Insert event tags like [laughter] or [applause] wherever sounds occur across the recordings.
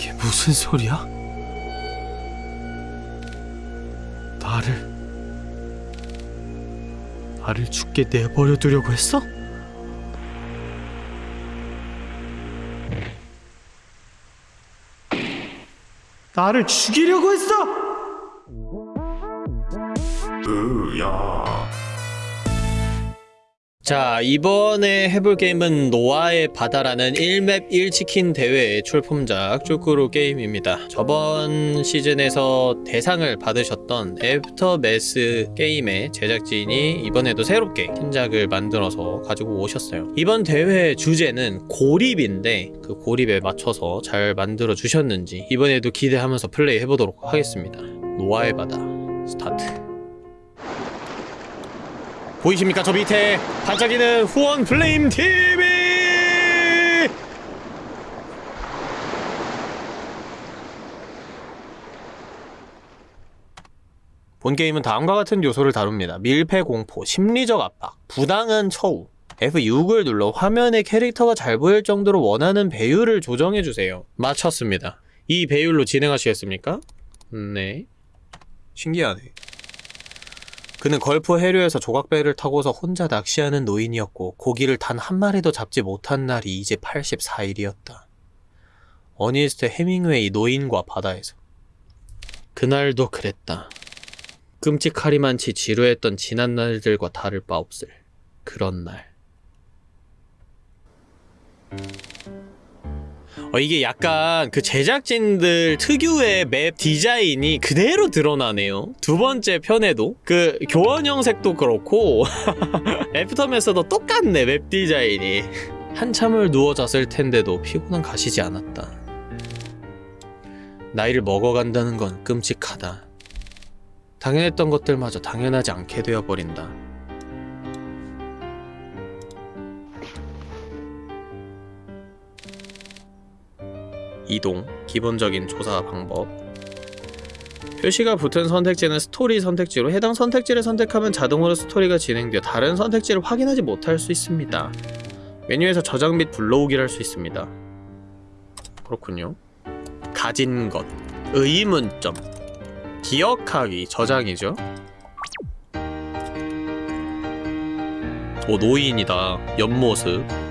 이게 무슨 소리야? 나를 나를 죽게 내버려 두려고 했어? 나를 죽이려고 했어? 자 이번에 해볼 게임은 노아의 바다라는 1맵 1치킨 대회의 출품작 쯔꾸르 게임입니다. 저번 시즌에서 대상을 받으셨던 애프터매스 게임의 제작진이 이번에도 새롭게 신작을 만들어서 가지고 오셨어요. 이번 대회 주제는 고립인데 그 고립에 맞춰서 잘 만들어 주셨는지 이번에도 기대하면서 플레이 해보도록 하겠습니다. 노아의 바다 스타트 보이십니까? 저 밑에 반짝이는 후원 플레임 TV 본 게임은 다음과 같은 요소를 다룹니다. 밀폐 공포, 심리적 압박, 부당한 처우 F6을 눌러 화면에 캐릭터가 잘 보일 정도로 원하는 배율을 조정해주세요. 맞췄습니다. 이 배율로 진행하시겠습니까? 네. 신기하네 그는 걸프 해류에서 조각배를 타고서 혼자 낚시하는 노인이었고 고기를 단 한 마리도 잡지 못한 날이 이제 84일이었다. 어니스트 해밍웨이 노인과 바다에서 그날도 그랬다. 끔찍하리만치 지루했던 지난 날들과 다를 바 없을 그런 날. 어, 이게 약간 그 제작진들 특유의 맵 디자인이 그대로 드러나네요. 두 번째 편에도 그 교환 형 색도 그렇고 [laughs] 애프터맨서도 똑같네 맵 디자인이. 한참을 누워 잤을 텐데도 피곤은 가시지 않았다. 나이를 먹어간다는 건 끔찍하다. 당연했던 것들마저 당연하지 않게 되어버린다. 이동, 기본적인 조사 방법 표시가 붙은 선택지는 스토리 선택지로 해당 선택지를 선택하면 자동으로 스토리가 진행되어 다른 선택지를 확인하지 못할 수 있습니다. 메뉴에서 저장 및 불러오기를 할 수 있습니다. 그렇군요. 가진 것, 의문점, 기억하기, 저장이죠. 오 노인이다. 옆모습.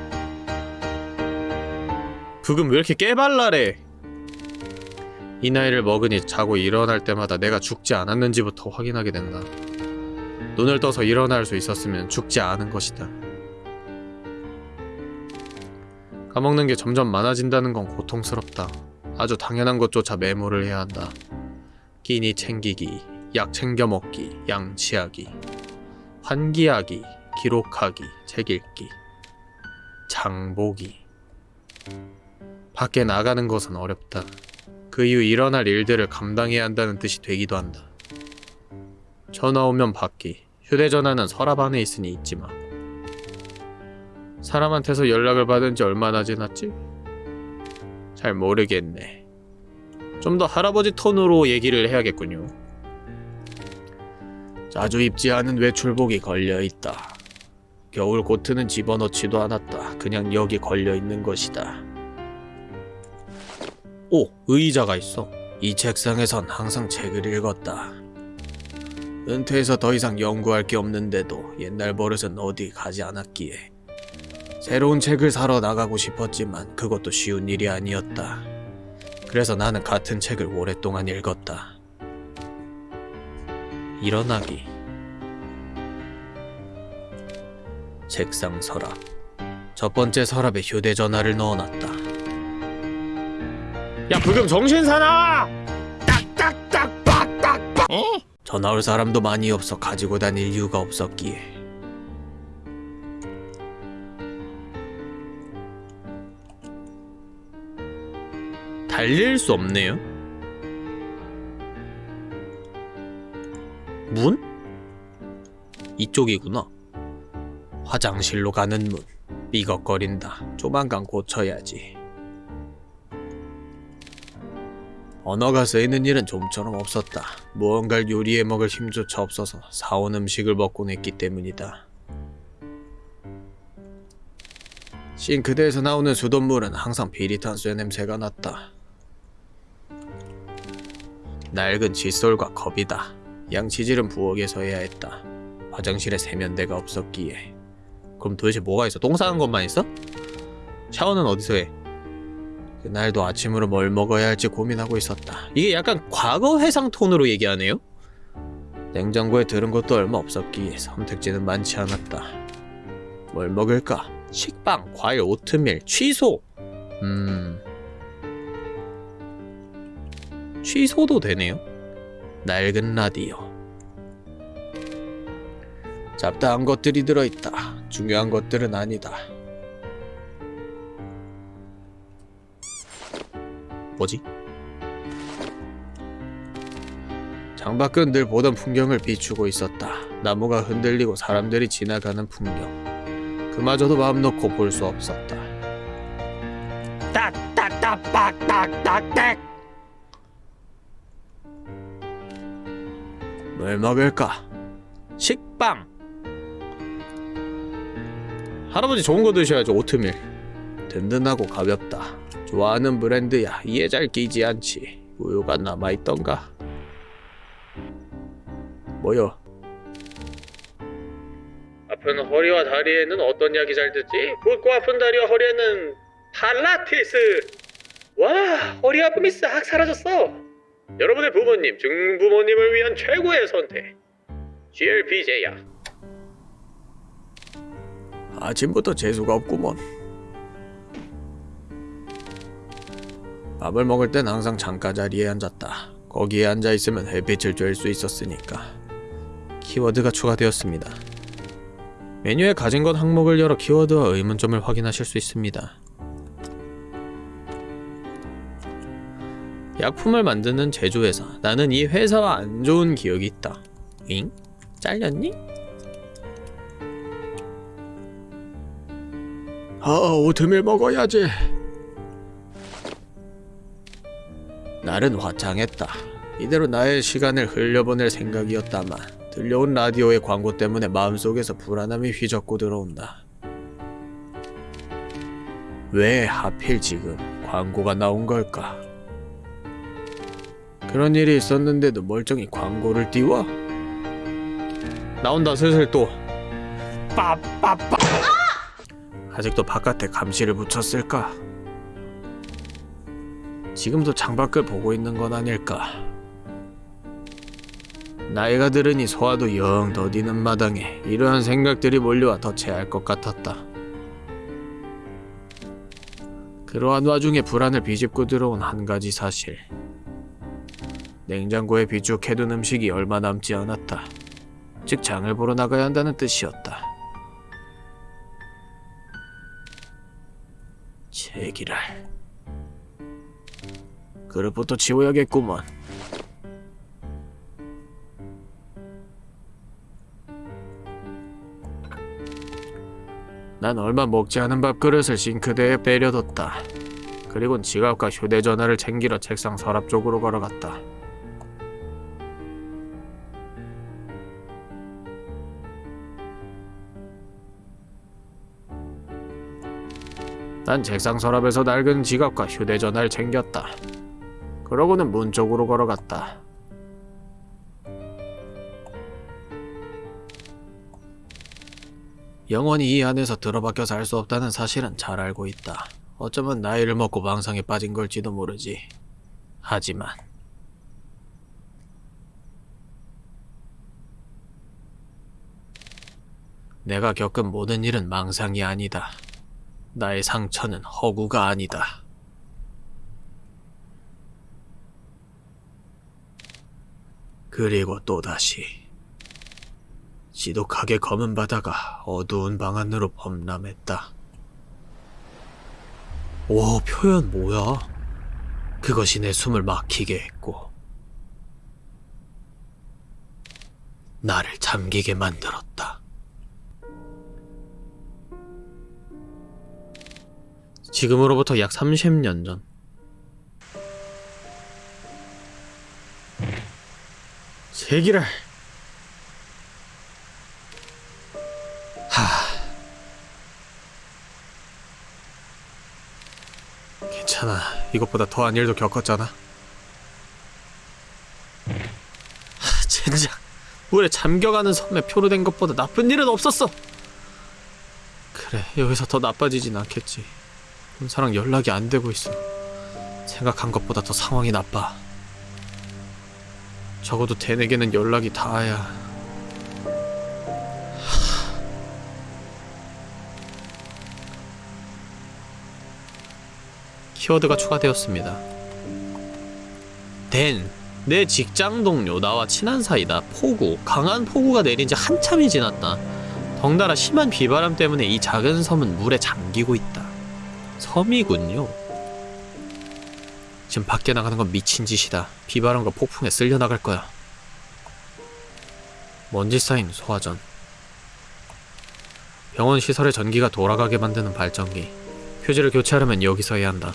부금 왜 이렇게 깨발랄해? 이 나이를 먹으니 자고 일어날 때마다 내가 죽지 않았는지부터 확인하게 된다. 눈을 떠서 일어날 수 있었으면 죽지 않은 것이다. 까먹는 게 점점 많아진다는 건 고통스럽다. 아주 당연한 것조차 메모를 해야 한다. 끼니 챙기기, 약 챙겨 먹기, 양치하기, 환기하기, 기록하기, 책 읽기, 장보기. 밖에 나가는 것은 어렵다. 그 이후 일어날 일들을 감당해야 한다는 뜻이 되기도 한다. 전화 오면 받기. 휴대전화는 서랍 안에 있으니 잊지 마. 사람한테서 연락을 받은 지 얼마나 지났지? 잘 모르겠네. 좀 더 할아버지 톤으로 얘기를 해야겠군요. 자주 입지 않은 외출복이 걸려있다. 겨울 코트는 집어넣지도 않았다. 그냥 여기 걸려있는 것이다. 오! 의자가 있어. 이 책상에선 항상 책을 읽었다. 은퇴해서 더 이상 연구할 게 없는데도 옛날 버릇은 어디 가지 않았기에 새로운 책을 사러 나가고 싶었지만 그것도 쉬운 일이 아니었다. 그래서 나는 같은 책을 오랫동안 읽었다. 일어나기 책상 서랍 첫 번째 서랍에 휴대전화를 넣어놨다. 야 부금 정신 사나! 딱딱딱 빡딱빡! 전화 올 사람도 많이 없어 가지고 다닐 이유가 없었기에 달릴 수 없네요. 문? 이쪽이구나. 화장실로 가는 문. 삐걱거린다. 조만간 고쳐야지. 언어가 쓰이는 일은 좀처럼 없었다. 무언가를 요리해 먹을 힘조차 없어서 사온 음식을 먹곤 했기 때문이다. 싱크대에서 나오는 수돗물은 항상 비릿한 쇠 냄새가 났다. 낡은 칫솔과 컵이다. 양치질은 부엌에서 해야 했다. 화장실에 세면대가 없었기에. 그럼 도대체 뭐가 있어? 똥 싸는 것만 있어? 샤워는 어디서 해? 그날도 아침으로 뭘 먹어야 할지 고민하고 있었다. 이게 약간 과거 회상 톤으로 얘기하네요? 냉장고에 들은 것도 얼마 없었기에 선택지는 많지 않았다. 뭘 먹을까? 식빵, 과일, 오트밀, 취소! 음... 취소도 되네요? 낡은 라디오. 잡다한 것들이 들어있다. 중요한 것들은 아니다. 뭐지? 창밖은 늘 보던 풍경을 비추고 있었다. 나무가 흔들리고 사람들이 지나가는 풍경. 그마저도 마음 놓고 볼 수 없었다. 딱딱딱딱딱딱딱 뭘 먹을까? 식빵. 할아버지 좋은 거 드셔야죠. 오트밀. 든든하고 가볍다. 좋아하는 브랜드야. 이해 잘 끼지 않지. 우유가 남아있던가? 뭐요? 아픈 허리와 다리에는 어떤 약이 잘 듣지? 붓고 아픈 다리와 허리에는 팔라테스! 와, 허리 아픔이 싹 사라졌어! 여러분의 부모님, 증부모님을 위한 최고의 선택! GLP제야. 아침부터 재수가 없구먼. 밥을 먹을 땐 항상 창가 자리에 앉았다. 거기에 앉아 있으면 햇빛을 쬐을 수 있었으니까. 키워드가 추가되었습니다. 메뉴에 가진 것 항목을 열어 키워드와 의문점을 확인하실 수 있습니다. 약품을 만드는 제조회사. 나는 이 회사와 안 좋은 기억이 있다. 잉? 잘렸니? 아, 오트밀 먹어야지. 날은 화창했다. 이대로 나의 시간을 흘려보낼 생각이었다만 들려온 라디오의 광고 때문에 마음속에서 불안함이 휘젓고 들어온다. 왜 하필 지금 광고가 나온 걸까? 그런 일이 있었는데도 멀쩡히 광고를 띄워? 나온다 슬슬 또 빠빠빠 아직도 바깥에 감시를 붙였을까? 지금도 창밖을 보고 있는 건 아닐까? 나이가 들으니 소화도 영 더디는 마당에 이러한 생각들이 몰려와 덧체할 것 같았다. 그러한 와중에 불안을 비집고 들어온 한 가지 사실. 냉장고에 비축해둔 음식이 얼마 남지 않았다. 즉 장을 보러 나가야 한다는 뜻이었다. 제기랄. 그릇부터 치워야겠구먼. 난 얼마 먹지 않은 밥그릇을 싱크대에 내려뒀다. 그리곤 지갑과 휴대전화를 챙기러 책상 서랍 쪽으로 걸어갔다. 난 책상 서랍에서 낡은 지갑과 휴대전화를 챙겼다. 그러고는 문 쪽으로 걸어갔다. 영원히 이 안에서 들어박혀 살수 없다는 사실은 잘 알고 있다. 어쩌면 나이를 먹고 망상에 빠진 걸지도 모르지. 하지만 내가 겪은 모든 일은 망상이 아니다. 나의 상처는 허구가 아니다. 그리고 또다시 지독하게 검은 바다가 어두운 방 안으로 범람했다. 오, 표현 뭐야? 그것이 내 숨을 막히게 했고 나를 잠기게 만들었다. 지금으로부터 약 30년 전 세기를 하 괜찮아 이것보다 더한 일도 겪었잖아 당장 물에 잠겨가는 섬에 표로 된 것보다 나쁜 일은 없었어. 그래, 여기서 더 나빠지진 않겠지. 본사랑 연락이 안 되고 있어. 생각한 것보다 더 상황이 나빠. 적어도 대내게는 연락이 닿아야. 키워드가 추가되었습니다. 댄, 내 직장 동료, 나와 친한 사이다. 폭우, 강한 폭우가 내린 지 한참이 지났다. 덩달아 심한 비바람 때문에 이 작은 섬은 물에 잠기고 있다. 섬이군요. 지금 밖에 나가는 건 미친 짓이다. 비바람과 폭풍에 쓸려 나갈 거야. 먼지 쌓인 소화전. 병원 시설의 전기가 돌아가게 만드는 발전기. 휴지를 교체하려면 여기서 해야 한다.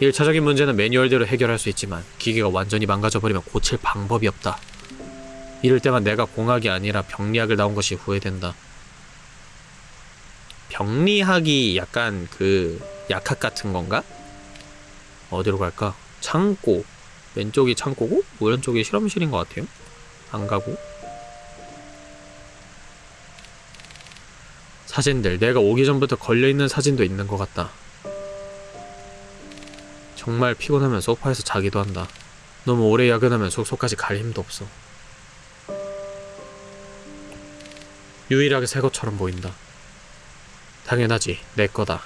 1차적인 문제는 매뉴얼대로 해결할 수 있지만 기계가 완전히 망가져버리면 고칠 방법이 없다. 이럴 때만 내가 공학이 아니라 병리학을 나온 것이 후회된다. 병리학이 약간 그 약학 같은 건가? 어디로 갈까? 창고. 왼쪽이 창고고 오른쪽이 실험실인 것 같아요. 안 가고. 사진들. 내가 오기 전부터 걸려있는 사진도 있는 것 같다. 정말 피곤하면 소파에서 자기도 한다. 너무 오래 야근하면 숙소까지 갈 힘도 없어. 유일하게 새 것처럼 보인다. 당연하지, 내 거다.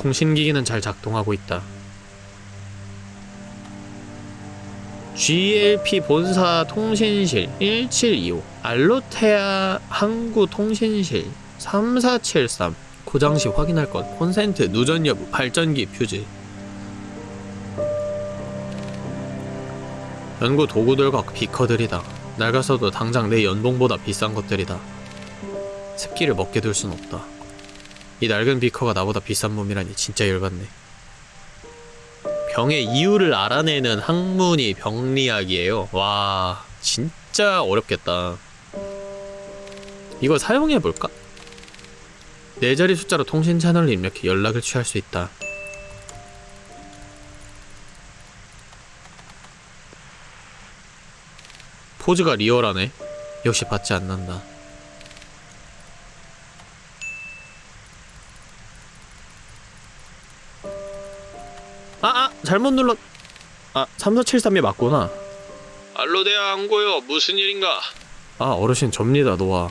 통신기기는 잘 작동하고 있다. GLP 본사 통신실 1725 알로테아 항구 통신실 3473 고장시 확인할 것. 콘센트 누전 여부 발전기 퓨즈 연구 도구들과 비커들이다. 낡아서도 당장 내 연봉보다 비싼 것들이다. 습기를 먹게 둘 순 없다 이 낡은 비커가 나보다 비싼 몸이라니 진짜 열받네 병의 이유를 알아내는 학문이 병리학이에요 와 진짜 어렵겠다 이거 사용해볼까? 네 자리 숫자로 통신 채널을 입력해 연락을 취할 수 있다. 포즈가 리얼하네. 역시 받지 않는다. 잘못 눌렀. 아, 3473이 맞구나. 알로데아 항고요. 무슨 일인가? 아, 어르신 접니다, 노아.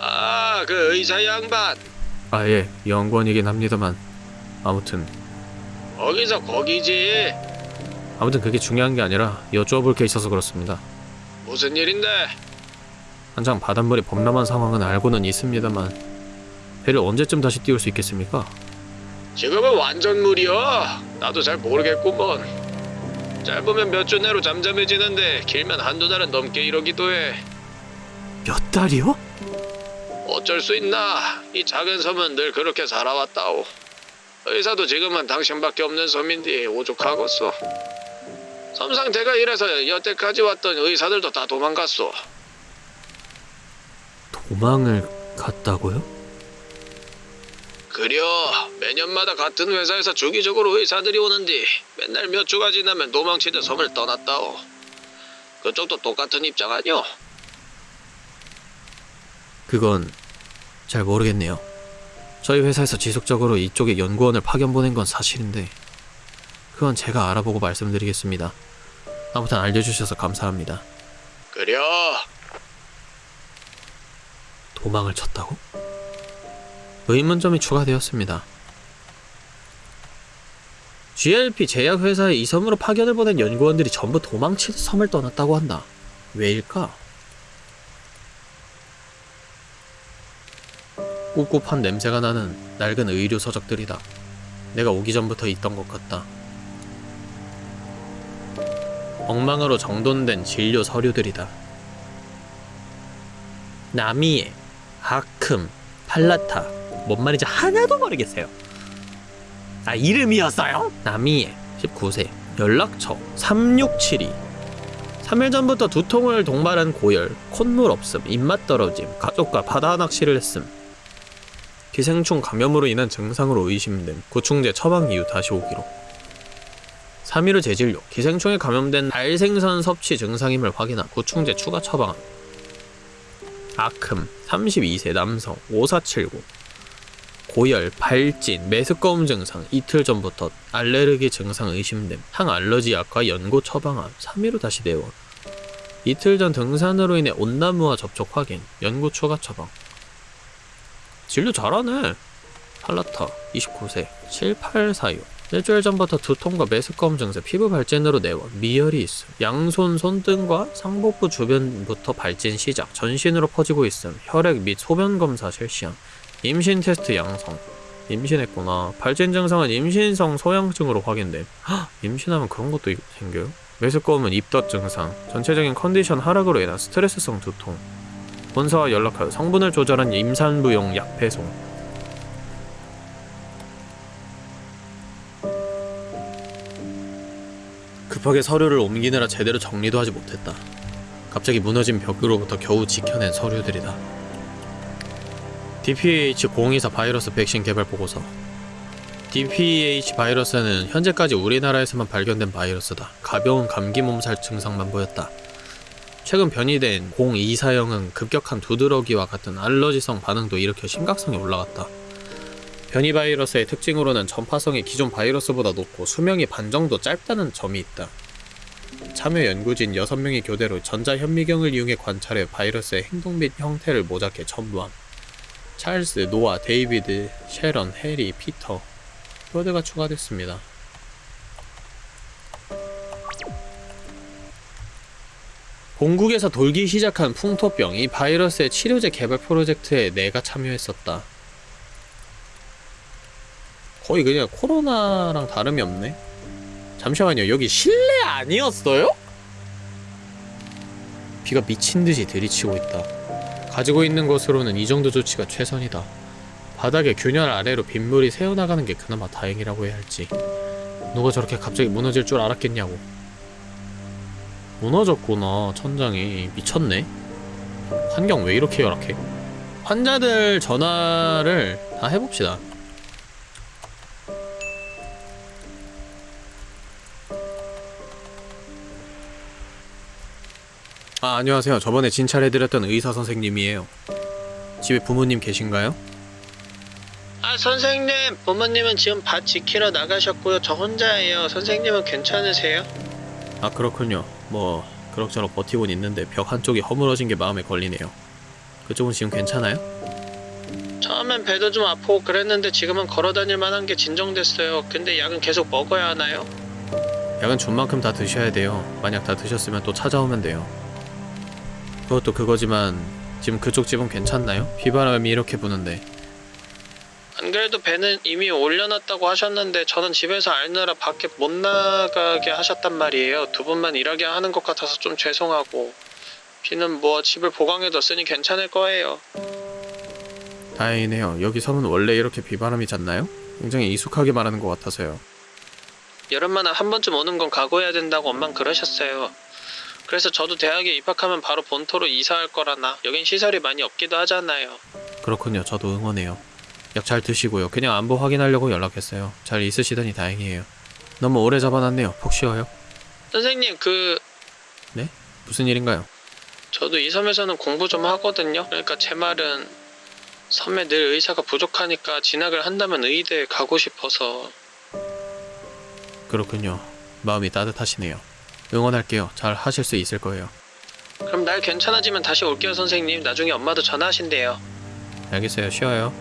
아, 그 의사 양반. 아, 예, 연구원이긴 합니다만. 아무튼. 거기서 거기지. 아무튼 그게 중요한 게 아니라 여쭈어볼 게 있어서 그렇습니다. 무슨 일인데? 한창 바닷물이 범람한 상황은 알고는 있습니다만 배를 언제쯤 다시 띄울 수 있겠습니까? 지금은 완전 물이야. 나도 잘 모르겠구먼. 짧으면 몇 주 내로 잠잠해지는데 길면 한두 달은 넘게 이러기도 해. 몇 달이요? 어쩔 수 있나? 이 작은 섬은 늘 그렇게 살아왔다오. 의사도 지금은 당신밖에 없는 섬인데 오죽하겠어. 섬 상태가 이래서 여태까지 왔던 의사들도 다 도망갔어. 도망을 갔다고요? 그려 매년마다 같은 회사에서 주기적으로 의사들이 오는데 맨날 몇 주가 지나면 도망치듯 섬을 떠났다오. 그쪽도 똑같은 입장 아니오? 그건 잘 모르겠네요. 저희 회사에서 지속적으로 이쪽에 연구원을 파견 보낸 건 사실인데 그건 제가 알아보고 말씀드리겠습니다. 아무튼 알려주셔서 감사합니다. 그려 도망을 쳤다고? 의문점이 추가되었습니다. GLP 제약회사에 이 섬으로 파견을 보낸 연구원들이 전부 도망치듯 섬을 떠났다고 한다. 왜일까? 꿉꿉한 냄새가 나는 낡은 의료 서적들이다. 내가 오기 전부터 있던 것 같다. 엉망으로 정돈된 진료 서류들이다. 나미에, 하큼, 팔라타, 뭔 말인지 하나도 모르겠어요. 아, 이름이었어요? 나미에, 19세, 연락처, 3672. 3일 전부터 두통을 동반한 고열, 콧물 없음, 입맛 떨어짐, 가족과 바다 낚시를 했음. 기생충 감염으로 인한 증상으로 의심됨. 구충제 처방 이후 다시 오기로. 3.15 재진료, 기생충에 감염된 발생선 섭취 증상임을 확인한 구충제 추가 처방함. 아큼, 32세 남성, 5479. 고열, 발진, 메스꺼움 증상, 이틀 전부터 알레르기 증상 의심됨, 항알러지 약과 연고 처방함, 3.15 다시 내원. 이틀 전 등산으로 인해 온나무와 접촉 확인, 연고 추가 처방. 진료 잘하네. 팔라타, 29세, 7846. 일주일 전부터 두통과 메스꺼움 증세, 피부 발진으로 내원, 미열이 있음, 양손, 손등과 상복부 주변부터 발진 시작, 전신으로 퍼지고 있음, 혈액 및 소변 검사 실시함, 임신 테스트 양성. 임신했구나. 발진 증상은 임신성 소양증으로 확인됨. 헉, 임신하면 그런 것도 이- 생겨요? 메스꺼움은 입덧 증상, 전체적인 컨디션 하락으로 인한 스트레스성 두통. 본사와 연락하여 성분을 조절한 임산부용 약 배송. 급하게 서류를 옮기느라 제대로 정리도 하지 못했다. 갑자기 무너진 벽으로부터 겨우 지켜낸 서류들이다. DPH024 바이러스 백신 개발 보고서. DPH 바이러스는 현재까지 우리나라에서만 발견된 바이러스다. 가벼운 감기 몸살 증상만 보였다. 최근 변이된 024형은 급격한 두드러기와 같은 알러지성 반응도 일으켜 심각성이 올라갔다. 변이 바이러스의 특징으로는 전파성이 기존 바이러스보다 높고 수명이 반 정도 짧다는 점이 있다. 참여 연구진 6명이 교대로 전자현미경을 이용해 관찰해 바이러스의 행동 및 형태를 모작해 첨부함. 찰스, 노아, 데이비드, 셰런, 해리, 피터 뼈대가 추가됐습니다. 공국에서 돌기 시작한 풍토병 이 바이러스의 치료제 개발 프로젝트에 내가 참여했었다. 거의 그냥 코로나랑 다름이 없네. 잠시만요. 여기 실내 아니었어요? 비가 미친 듯이 들이치고 있다. 가지고 있는 것으로는 이 정도 조치가 최선이다. 바닥에 균열 아래로 빗물이 새어나가는 게 그나마 다행이라고 해야 할지. 누가 저렇게 갑자기 무너질 줄 알았겠냐고. 무너졌구나, 천장이. 미쳤네. 환경 왜 이렇게 열악해? 환자들 전화를 다 해봅시다. 아, 안녕하세요. 저번에 진찰해드렸던 의사 선생님이에요. 집에 부모님 계신가요? 아 선생님 부모님은 지금 밭 지키러 나가셨고요 저 혼자예요 선생님은 괜찮으세요? 아, 그렇군요. 뭐, 그럭저럭 버티곤 있는데 벽 한쪽이 허물어진 게 마음에 걸리네요. 그쪽은 지금 괜찮아요? 처음엔 배도 좀 아프고 그랬는데 지금은 걸어다닐 만한 게 진정됐어요 근데 약은 계속 먹어야 하나요? 약은 준 만큼 다 드셔야 돼요. 만약 다 드셨으면 또 찾아오면 돼요. 그것도 그거지만 지금 그쪽 집은 괜찮나요? 비바람이 이렇게 부는데 안 그래도 배는 이미 올려놨다고 하셨는데 저는 집에서 알느라 밖에 못 나가게 하셨단 말이에요 두 분만 일하게 하는 것 같아서 좀 죄송하고 비는 뭐 집을 보강해뒀으니 괜찮을 거예요 다행이네요. 여기 섬은 원래 이렇게 비바람이 잦나요? 굉장히 익숙하게 말하는 것 같아서요. 여름마다 한 번쯤 오는 건 각오해야 된다고 엄만 그러셨어요. 그래서 저도 대학에 입학하면 바로 본토로 이사할 거라나 여긴 시설이 많이 없기도 하잖아요. 그렇군요. 저도 응원해요. 약 잘 드시고요. 그냥 안부 확인하려고 연락했어요. 잘 있으시다니 다행이에요. 너무 오래 잡아놨네요. 푹 쉬어요. 선생님 그 무슨 일인가요? 저도 이 섬에서는 공부 좀 하거든요. 그러니까 제 말은 섬에 늘 의사가 부족하니까 진학을 한다면 의대에 가고 싶어서 그렇군요. 마음이 따뜻하시네요. 응원할게요. 잘 하실 수 있을 거예요. 그럼 날 괜찮아지면 다시 올게요 선생님. 나중에 엄마도 전화하신대요. 알겠어요. 쉬어요.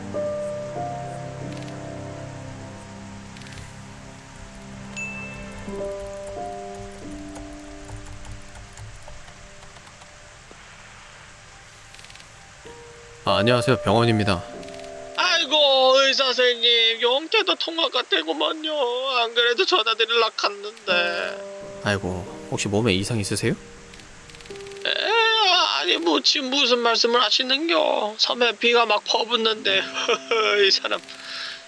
아, 안녕하세요. 병원입니다. 아이고 의사 선생님 영태도 통화가 되고만요. 안 그래도 전화드리려 갔는데. 아이고, 혹시 몸에 이상 있으세요? 에, 아니 뭐 지금 무슨 말씀을 하시는겨. 섬에 비가 막 퍼붓는데. [laughs] 이 사람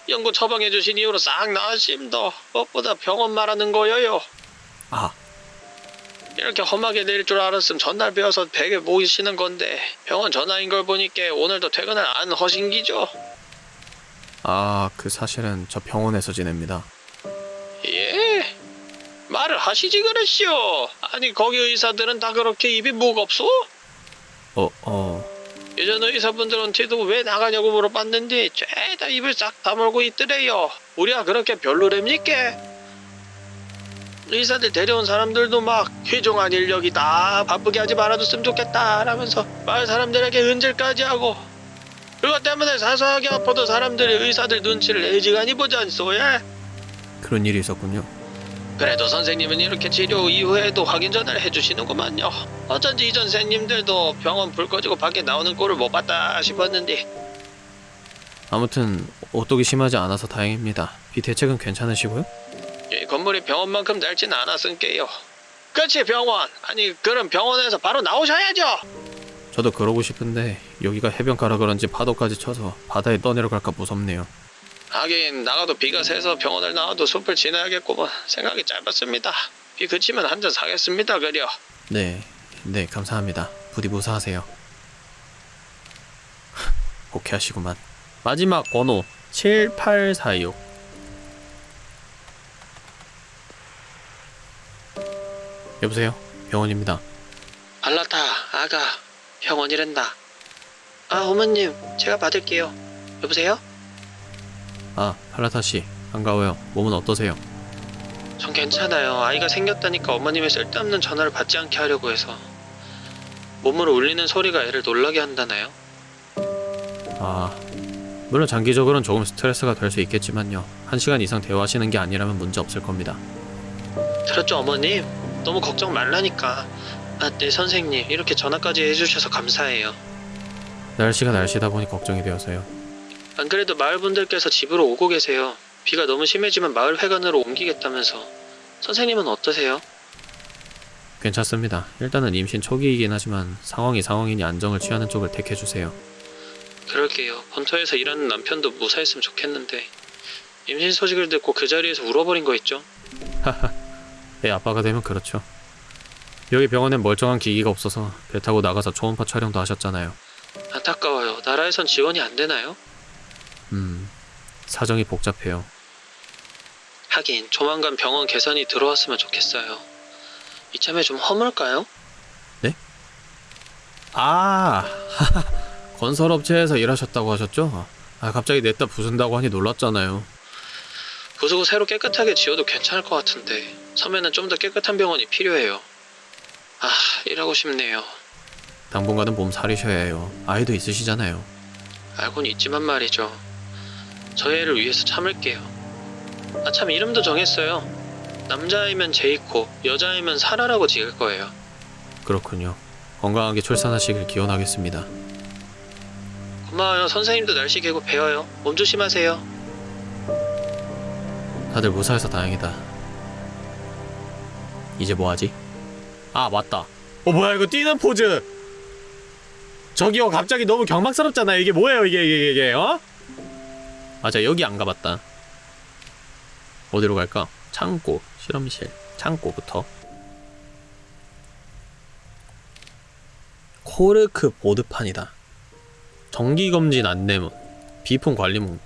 연고 처방해 주신 이후로 싹 나으심도 무엇보다 병원 말하는 거여요. 아, 이렇게 험하게 내릴 줄 알았으면 전날 배워서 베개 모이시는 건데 병원 전화인 걸 보니까 오늘도 퇴근을 안 허신기죠. 아, 그 사실은 저 병원에서 지냅니다. 예 말을 하시지 그랬시오. 아니 거기 의사들은 다 그렇게 입이 무겁소? 어, 어. 예전 의사분들한테도 왜 나가냐고 물어봤는데 죄다 입을 싹 다물고 있더래요. 우리가 그렇게 별로랍니까? 의사들 데려온 사람들도 막 휘종한 인력이 다 바쁘게 하지 말아줬으면 좋겠다 라면서 마을 사람들에게 은질까지 하고 그것 때문에 사소하게 아파도 사람들이 의사들 눈치를 애지간히 보지 않소 예? 그런 일이 있었군요. 그래도 선생님은 이렇게 치료 이후에도 확인 전화를 해주시는구만요. 어쩐지 이전 선생님들도 병원 불 꺼지고 밖에 나오는 꼴을 못 봤다 싶었는데 아무튼 오똑이 심하지 않아서 다행입니다. 비 대책은 괜찮으시고요? 이 건물이 병원만큼 낡지는 않았으니까요. 그치 병원. 아니 그럼 병원에서 바로 나오셔야죠. 저도 그러고 싶은데 여기가 해변가라 그런지 파도까지 쳐서 바다에 떠내려갈까 무섭네요. 하긴 나가도 비가 새서 병원을 나와도 숲을 지나야겠구먼. 생각이 짧았습니다. 비 그치면 한 잔 사겠습니다 그려. 네, 네 감사합니다. 부디 무사하세요. [laughs] 오케이하시구만. 마지막 번호 7846. 여보세요? 병원입니다. 알라타 아가 병원이란다. 아 어머님 제가 받을게요. 여보세요? 아, 팔라타 씨. 반가워요. 몸은 어떠세요? 전 괜찮아요. 아이가 생겼다니까 어머님의 쓸데없는 전화를 받지 않게 하려고 해서 몸으로 울리는 소리가 애를 놀라게 한다나요? 아, 물론 장기적으로는 조금 스트레스가 될 수 있겠지만요. 한 시간 이상 대화하시는 게 아니라면 문제 없을 겁니다. 들었죠 어머님? 너무 걱정 말라니까. 아, 네 선생님 이렇게 전화까지 해주셔서 감사해요. 날씨가 날씨다 보니 걱정이 되어서요. 안 그래도 마을 분들께서 집으로 오고 계세요. 비가 너무 심해지면 마을 회관으로 옮기겠다면서. 선생님은 어떠세요? 괜찮습니다. 일단은 임신 초기이긴 하지만 상황이 상황이니 안정을 취하는 쪽을 택해주세요. 그럴게요. 본토에서 일하는 남편도 무사했으면 좋겠는데 임신 소식을 듣고 그 자리에서 울어버린 거 있죠? 애 아빠가 되면 그렇죠. 여기 병원엔 멀쩡한 기기가 없어서 배 타고 나가서 초음파 촬영도 하셨잖아요. 안타까워요. 나라에선 지원이 안 되나요? 음, 사정이 복잡해요. 하긴 조만간 병원 개선이 들어왔으면 좋겠어요. 이참에 좀 허물까요? 아, [laughs] 건설업체에서 일하셨다고 하셨죠? 아, 갑자기 냈다 부순다고 하니 놀랐잖아요. 부수고 새로 깨끗하게 지어도 괜찮을 것 같은데 섬에는 좀 더 깨끗한 병원이 필요해요. 아, 일하고 싶네요. 당분간은 몸 사리셔야 해요. 아이도 있으시잖아요. 알고는 있지만 말이죠. 저희 애를 위해서 참을게요. 아, 참 이름도 정했어요. 남자이면 제이코, 여자이면 사라라고 지을 거예요. 그렇군요. 건강하게 출산하시길 기원하겠습니다. 고마워요. 선생님도 날씨 개고 배워요. 몸 조심하세요. 다들 무사해서 다행이다. 이제 뭐하지? 아 맞다. 어 뭐야 이거 뛰는 포즈. 저기요 갑자기 너무 경박스럽잖아요. 이게 뭐예요 이게 이게 이게 어? 맞아 여기 안 가봤다. 어디로 갈까? 창고 실험실 창고부터. 코르크 보드판이다. 정기검진 안내문 비품 관리문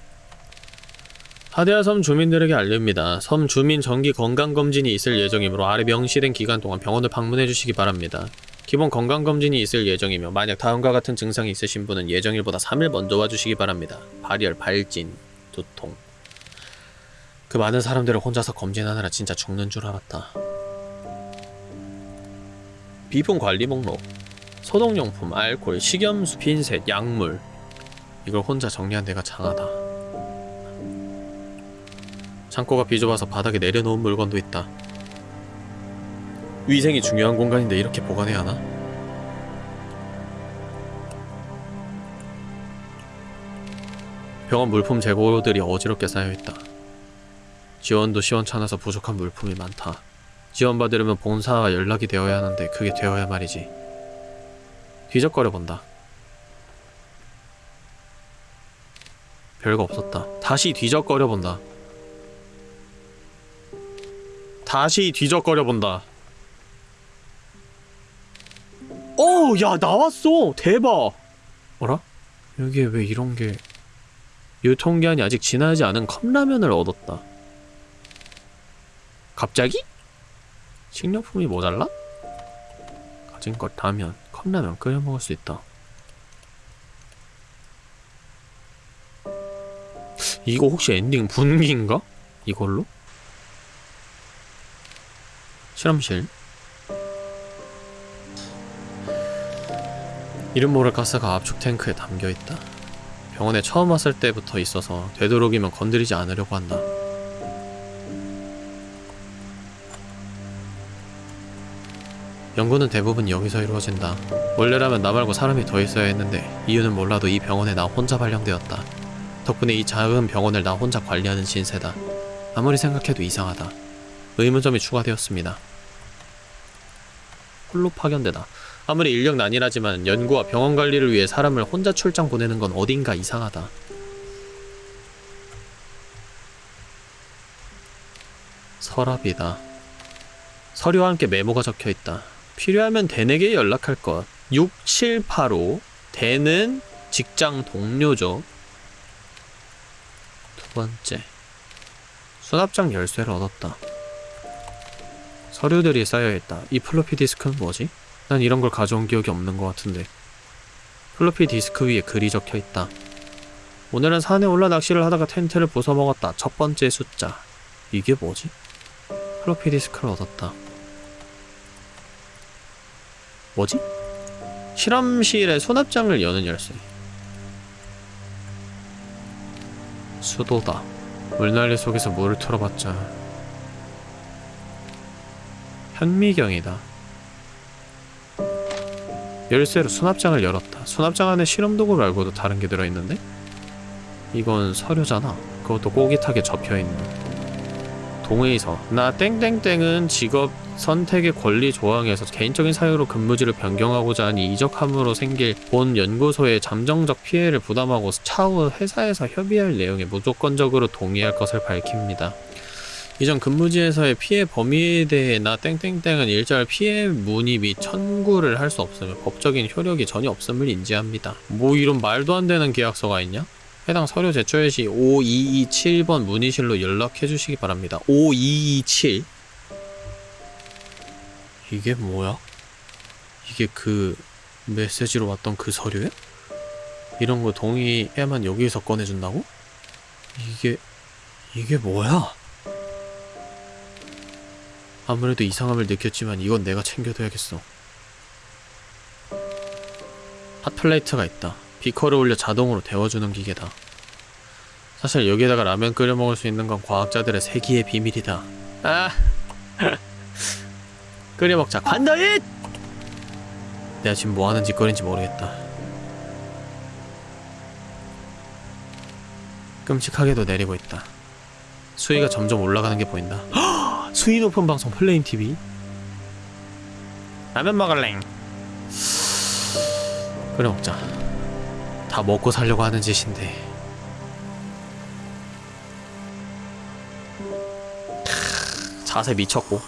하데아 섬 주민들에게 알립니다. 섬 주민 정기 건강검진이 있을 예정이므로 아래 명시된 기간 동안 병원을 방문해 주시기 바랍니다. 기본 건강검진이 있을 예정이며 만약 다음과 같은 증상이 있으신 분은 예정일보다 3일 먼저 와주시기 바랍니다. 발열, 발진, 두통 그 많은 사람들을 혼자서 검진하느라 진짜 죽는 줄 알았다. 비품 관리 목록 소독용품, 알코올, 식염수, 핀셋, 약물 이걸 혼자 정리한 데가 장하다. 창고가 비좁아서 바닥에 내려놓은 물건도 있다. 위생이 중요한 공간인데 이렇게 보관해야 하나? 병원 물품 재고들이 어지럽게 쌓여있다. 지원도 시원찮아서 부족한 물품이 많다. 지원받으려면 본사와 연락이 되어야 하는데 그게 되어야 말이지. 뒤적거려 본다. 별거 없었다. 다시 뒤적거려 본다. 다시 뒤적거려 본다. 오, 야 나왔어. 대박. 어라? 여기에 왜 이런 게 유통기한이 아직 지나지 않은 컵라면을 얻었다. 갑자기? 식료품이 모자라? 가진 것 다면 컵라면 끓여 먹을 수 있다. 이거 혹시 엔딩 분기인가? 이걸로? 실험실 이름 모를 가스가 압축 탱크에 담겨 있다. 병원에 처음 왔을 때부터 있어서 되도록이면 건드리지 않으려고 한다. 연구는 대부분 여기서 이루어진다. 원래라면 나 말고 사람이 더 있어야 했는데 이유는 몰라도 이 병원에 나 혼자 발령되었다. 덕분에 이 작은 병원을 나 혼자 관리하는 신세다. 아무리 생각해도 이상하다. 의문점이 추가되었습니다. 홀로 파견되다. 아무리 인력 난이라지만 연구와 병원 관리를 위해 사람을 혼자 출장 보내는 건 어딘가 이상하다. 서랍이다. 서류와 함께 메모가 적혀 있다. 필요하면 댄에게 연락할 것. 6785 댄은 직장 동료죠. 두 번째. 수납장 열쇠를 얻었다. 서류들이 쌓여있다. 이 플로피 디스크는 뭐지? 난 이런 걸 가져온 기억이 없는 것 같은데. 플로피 디스크 위에 글이 적혀 있다. 오늘은 산에 올라 낚시를 하다가 텐트를 부숴먹었다. 첫 번째 숫자. 이게 뭐지? 플로피 디스크를 얻었다. 뭐지? 실험실의 수납장을 여는 열쇠. 수도다. 물난리 속에서 물을 틀어봤자 현미경이다. 열쇠로 수납장을 열었다. 수납장 안에 실험도구 말고도 다른 게 들어있는데? 이건 서류잖아. 그것도 꼬깃하게 접혀있는. 동의서. 나 땡땡땡은 직업 선택의 권리 조항에서 개인적인 사유로 근무지를 변경하고자 하니 이적함으로 생길 본 연구소의 잠정적 피해를 부담하고 차후 회사에서 협의할 내용에 무조건적으로 동의할 것을 밝힙니다. 이전 근무지에서의 피해 범위에 대해 나 땡땡땡은 일절 피해 문의 및 청구를 할 수 없으며 법적인 효력이 전혀 없음을 인지합니다. 뭐 이런 말도 안 되는 계약서가 있냐? 해당 서류 제출 시 5227번 문의실로 연락해 주시기 바랍니다. 5227 이게 뭐야? 이게 그 메시지로 왔던 그 서류야? 이런 거 동의해야만 여기서 꺼내준다고? 이게 이게 뭐야? 아무래도 이상함을 느꼈지만 이건 내가 챙겨둬야겠어. 핫플레이트가 있다. 비커를 올려 자동으로 데워주는 기계다. 사실 여기에다가 라면 끓여 먹을 수 있는 건 과학자들의 세기의 비밀이다. 아, [laughs] 끓여 먹자. 간다잇! 내가 지금 뭐 하는 짓거리인지 모르겠다. 끔찍하게도 내리고 있다. 수위가 점점 올라가는 게 보인다. 수위 높은 방송 플레임 TV. 라면 먹을랭. 끓여 먹자. 다 먹고 살려고 하는 짓인데. 크, 자세 미쳤고.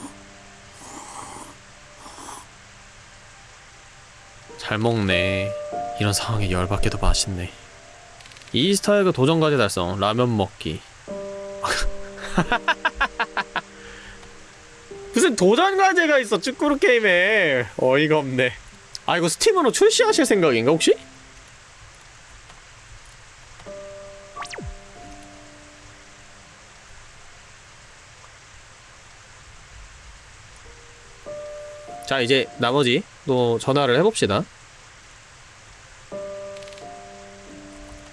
잘 먹네. 이런 상황에 열받게도 맛있네. 이스타에그 도전과제 달성. 라면 먹기. [laughs] 무슨 도전과제가 있어 쭈꾸루 게임에. 어이가 없네. 아 이거 스팀으로 출시하실 생각인가 혹시? 자 이제 나머지 또 전화를 해봅시다.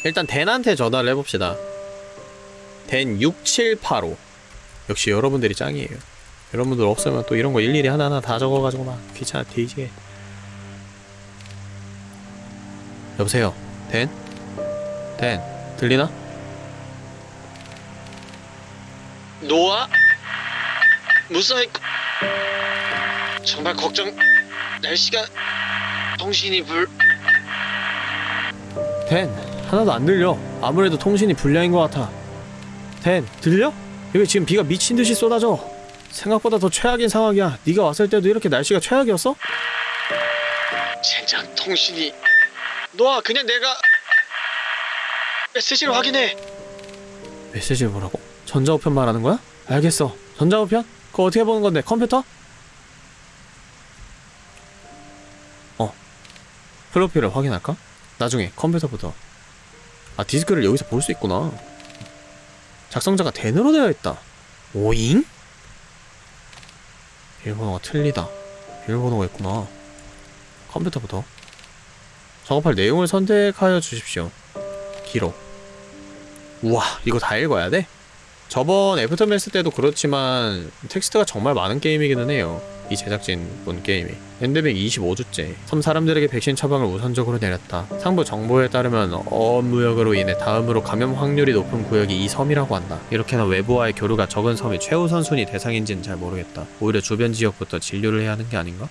일단 댄한테 전화를 해봅시다. 댄 6785 역시 여러분들이 짱이에요 여러분들 없으면 또 이런 거 일일이 하나하나 다 적어가지고 막 귀찮아 뒤지게 여보세요 댄? 댄 들리나? 노아? 무사히 정말 걱정 날씨가 통신이 불 댄 하나도 안 들려 아무래도 통신이 불량인 것 같아 댄 들려? 여기 지금 비가 미친 듯이 쏟아져 생각보다 더 최악인 상황이야. 네가 왔을 때도 이렇게 날씨가 최악이었어? 젠장 통신이... 너아 그냥 내가... 메시지를 확인해. 메시지를 뭐라고? 전자우편 말하는 거야? 알겠어. 전자우편? 그거 어떻게 보는 건데? 컴퓨터? 어. 플로피를 확인할까? 나중에 컴퓨터부터. 아 디스크를 여기서 볼 수 있구나. 작성자가 댄으로 되어 있다. 오잉? 비밀번호가 틀리다. 비밀번호가 있구나. 컴퓨터부터. 작업할 내용을 선택하여 주십시오. 기록. 우와 이거 다 읽어야 돼? 저번 애프터매스 때도 그렇지만 텍스트가 정말 많은 게임이기는 해요. 이 제작진 본 게임이 엔데믹 25주째 섬 사람들에게 백신 처방을 우선적으로 내렸다 상부 정보에 따르면 어무역으로 인해 다음으로 감염 확률이 높은 구역이 이 섬이라고 한다 이렇게나 외부와의 교류가 적은 섬이 최우선순위 대상인지는 잘 모르겠다 오히려 주변 지역부터 진료를 해야 하는 게 아닌가?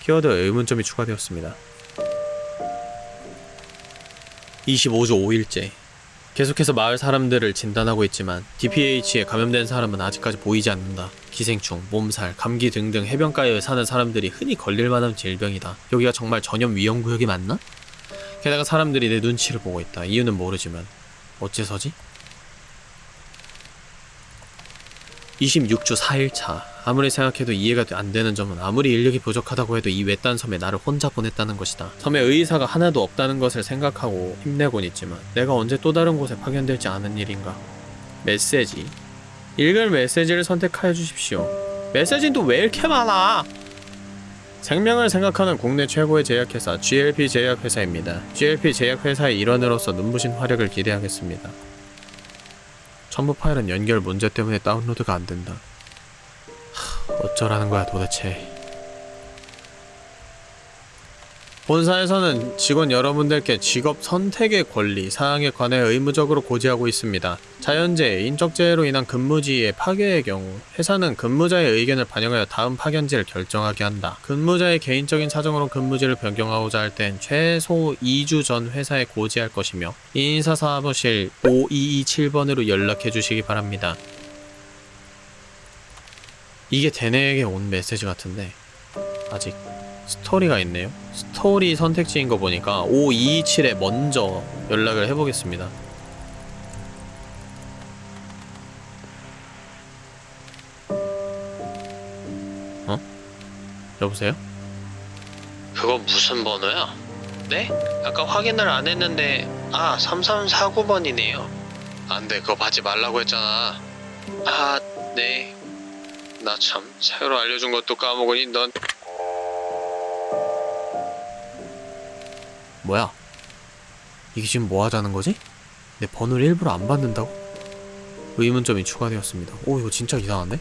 키워드 의문점이 추가되었습니다 25주 5일째 계속해서 마을 사람들을 진단하고 있지만 DPH에 감염된 사람은 아직까지 보이지 않는다. 기생충, 몸살, 감기 등등 해변가에 사는 사람들이 흔히 걸릴 만한 질병이다. 여기가 정말 전염 위험 구역이 맞나? 게다가 사람들이 내 눈치를 보고 있다. 이유는 모르지만 어째서지? 26주 4일차 아무리 생각해도 이해가 안 되는 점은 아무리 인력이 부족하다고 해도 이 외딴 섬에 나를 혼자 보냈다는 것이다. 섬에 의사가 하나도 없다는 것을 생각하고 힘내곤 있지만 내가 언제 또 다른 곳에 파견될지 아는 일인가. 메시지. 읽을 메시지를 선택하여 주십시오. 메시지는 또 왜 이렇게 많아? 생명을 생각하는 국내 최고의 제약회사 GLP 제약회사입니다. GLP 제약회사의 일원으로서 눈부신 활약을 기대하겠습니다. 첨부 파일은 연결 문제 때문에 다운로드가 안 된다. 하, 어쩌라는 거야 도대체. 본사에서는 직원 여러분들께 직업 선택의 권리 사항에 관해 의무적으로 고지하고 있습니다. 자연재해, 인적재해로 인한 근무지의 파괴의 경우 회사는 근무자의 의견을 반영하여 다음 파견지를 결정하게 한다. 근무자의 개인적인 사정으로 근무지를 변경하고자 할 땐 최소 2주 전 회사에 고지할 것이며 인사사무실 5227번으로 연락해 주시기 바랍니다. 이게 대내에게 온 메시지 같은데 아직 스토리가 있네요. 스토리 선택지인 거 보니까 5227에 먼저 연락을 해보겠습니다. 어? 여보세요? 그거 무슨 번호야? 네? 아까 확인을 안 했는데 아 3349번이네요 안돼 그거 받지 말라고 했잖아 아네 나 참 새로 알려준 것도 까먹으니 넌 뭐야? 이게 지금 뭐 하자는 거지? 내 번호를 일부러 안 받는다고? 의문점이 추가되었습니다. 오, 이거 진짜 이상한데?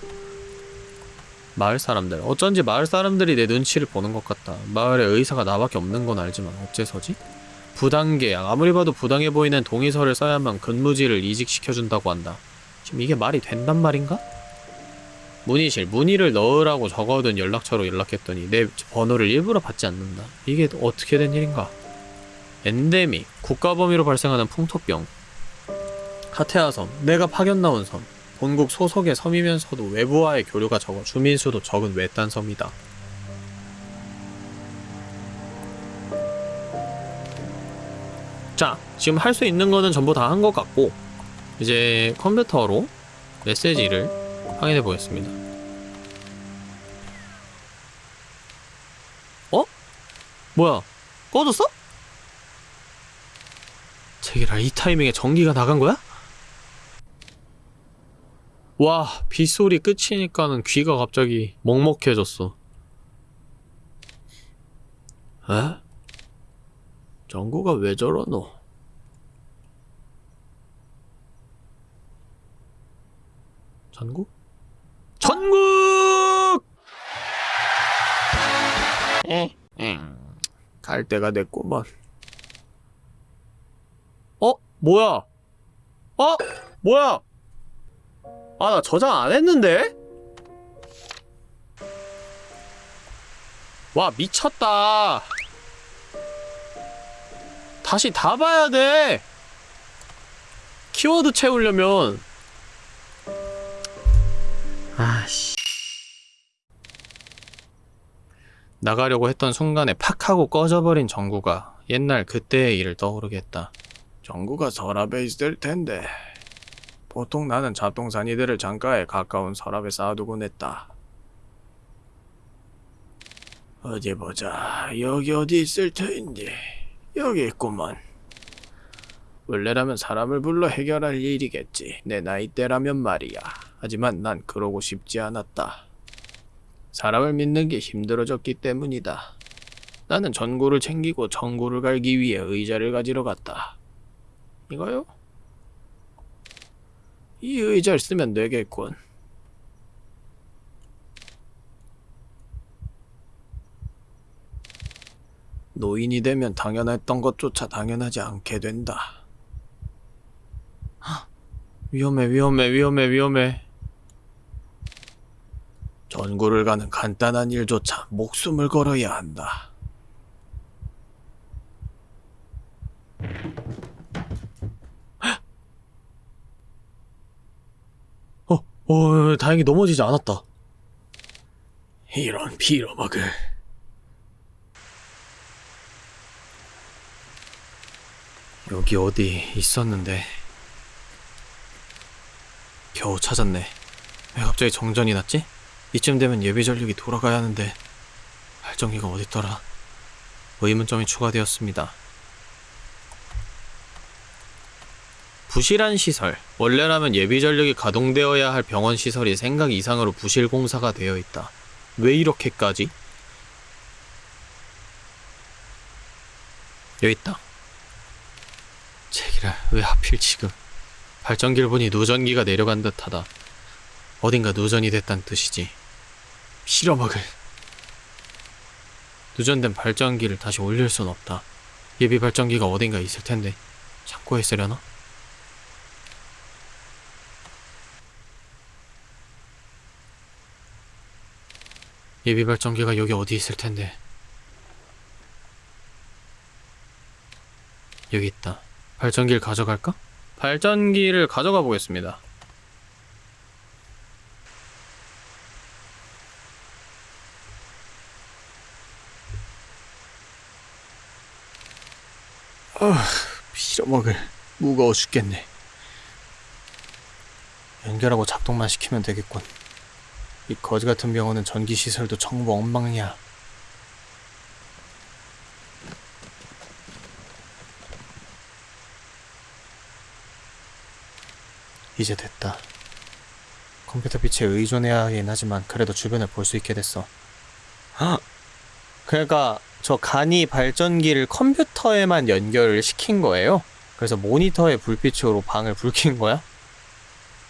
마을 사람들. 어쩐지 마을 사람들이 내 눈치를 보는 것 같다. 마을에 의사가 나밖에 없는 건 알지만 어째서지? 부당계약. 아무리 봐도 부당해 보이는 동의서를 써야만 근무지를 이직시켜준다고 한다. 지금 이게 말이 된단 말인가? 문의실. 문의를 넣으라고 적어둔 연락처로 연락했더니 내 번호를 일부러 받지 않는다. 이게 어떻게 된 일인가? 엔데믹, 국가 범위로 발생하는 풍토병 카테아 섬, 내가 파견 나온 섬 본국 소속의 섬이면서도 외부와의 교류가 적어 주민수도 적은 외딴 섬이다 자, 지금 할 수 있는 거는 전부 다 한 것 같고 이제 컴퓨터로 메시지를 확인해 보겠습니다 어? 뭐야? 꺼졌어? 제기라 이 타이밍에 전기가 나간 거야? 와 빗소리 끝이니까는 귀가 갑자기 먹먹해졌어 에? 전구가 왜 저러노? 전국? 전국! 에, 갈 때가 됐구먼 어? 뭐야? 어? 뭐야? 아, 나 저장 안 했는데? 와, 미쳤다. 다시 다 봐야 돼. 키워드 채우려면. 아씨. 나가려고 했던 순간에 팍 하고 꺼져버린 정구가 옛날 그때의 일을 떠오르게 했다. 정구가 서랍에 있을 텐데 보통 나는 잡동산 이들을 장가에 가까운 서랍에 쌓아두곤 했다. 어디 보자. 여기 어디 있을 터인지. 여기 있구먼. 원래라면 사람을 불러 해결할 일이겠지. 내 나이대라면 말이야. 하지만 난 그러고 싶지 않았다. 사람을 믿는 게 힘들어졌기 때문이다. 나는 전구를 챙기고 전구를 갈기 위해 의자를 가지러 갔다. 이거요? 이 의자를 쓰면 되겠군. 노인이 되면 당연했던 것조차 당연하지 않게 된다. 헉, 위험해, 위험해, 위험해, 위험해. 전구를 가는 간단한 일조차 목숨을 걸어야 한다. 어, 어, 다행히 넘어지지 않았다. 이런 빌어먹을. 여기 어디 있었는데 겨우 찾았네 왜 갑자기 정전이 났지? 이쯤 되면 예비 전력이 돌아가야 하는데 발전기가 어딨더라 의문점이 추가되었습니다 부실한 시설 원래라면 예비 전력이 가동되어야 할 병원 시설이 생각 이상으로 부실 공사가 되어 있다. 왜 이렇게까지? 여기 있다. 제기랄 왜 하필 지금? 발전기를 보니 누전기가 내려간 듯하다. 어딘가 누전이 됐단 뜻이지. 실어먹을. 누전된 발전기를 다시 올릴 순 없다. 예비 발전기가 어딘가 있을 텐데 창고에 있으려나? 예비 발전기가 여기 어디 있을 텐데 여기 있다 발전기를 가져갈까? 발전기를 가져가 보겠습니다. 아, 빌어먹을 무거워 죽겠네. 연결하고 작동만 시키면 되겠군. 이 거지 같은 병원은 전기 시설도 전부 엉망이야. 이제 됐다. 컴퓨터 빛에 의존해야 하긴 하지만 그래도 주변을 볼 수 있게 됐어. 헉! 그러니까 저 간이 발전기를 컴퓨터에만 연결을 시킨 거예요? 그래서 모니터의 불빛으로 방을 불킨 거야?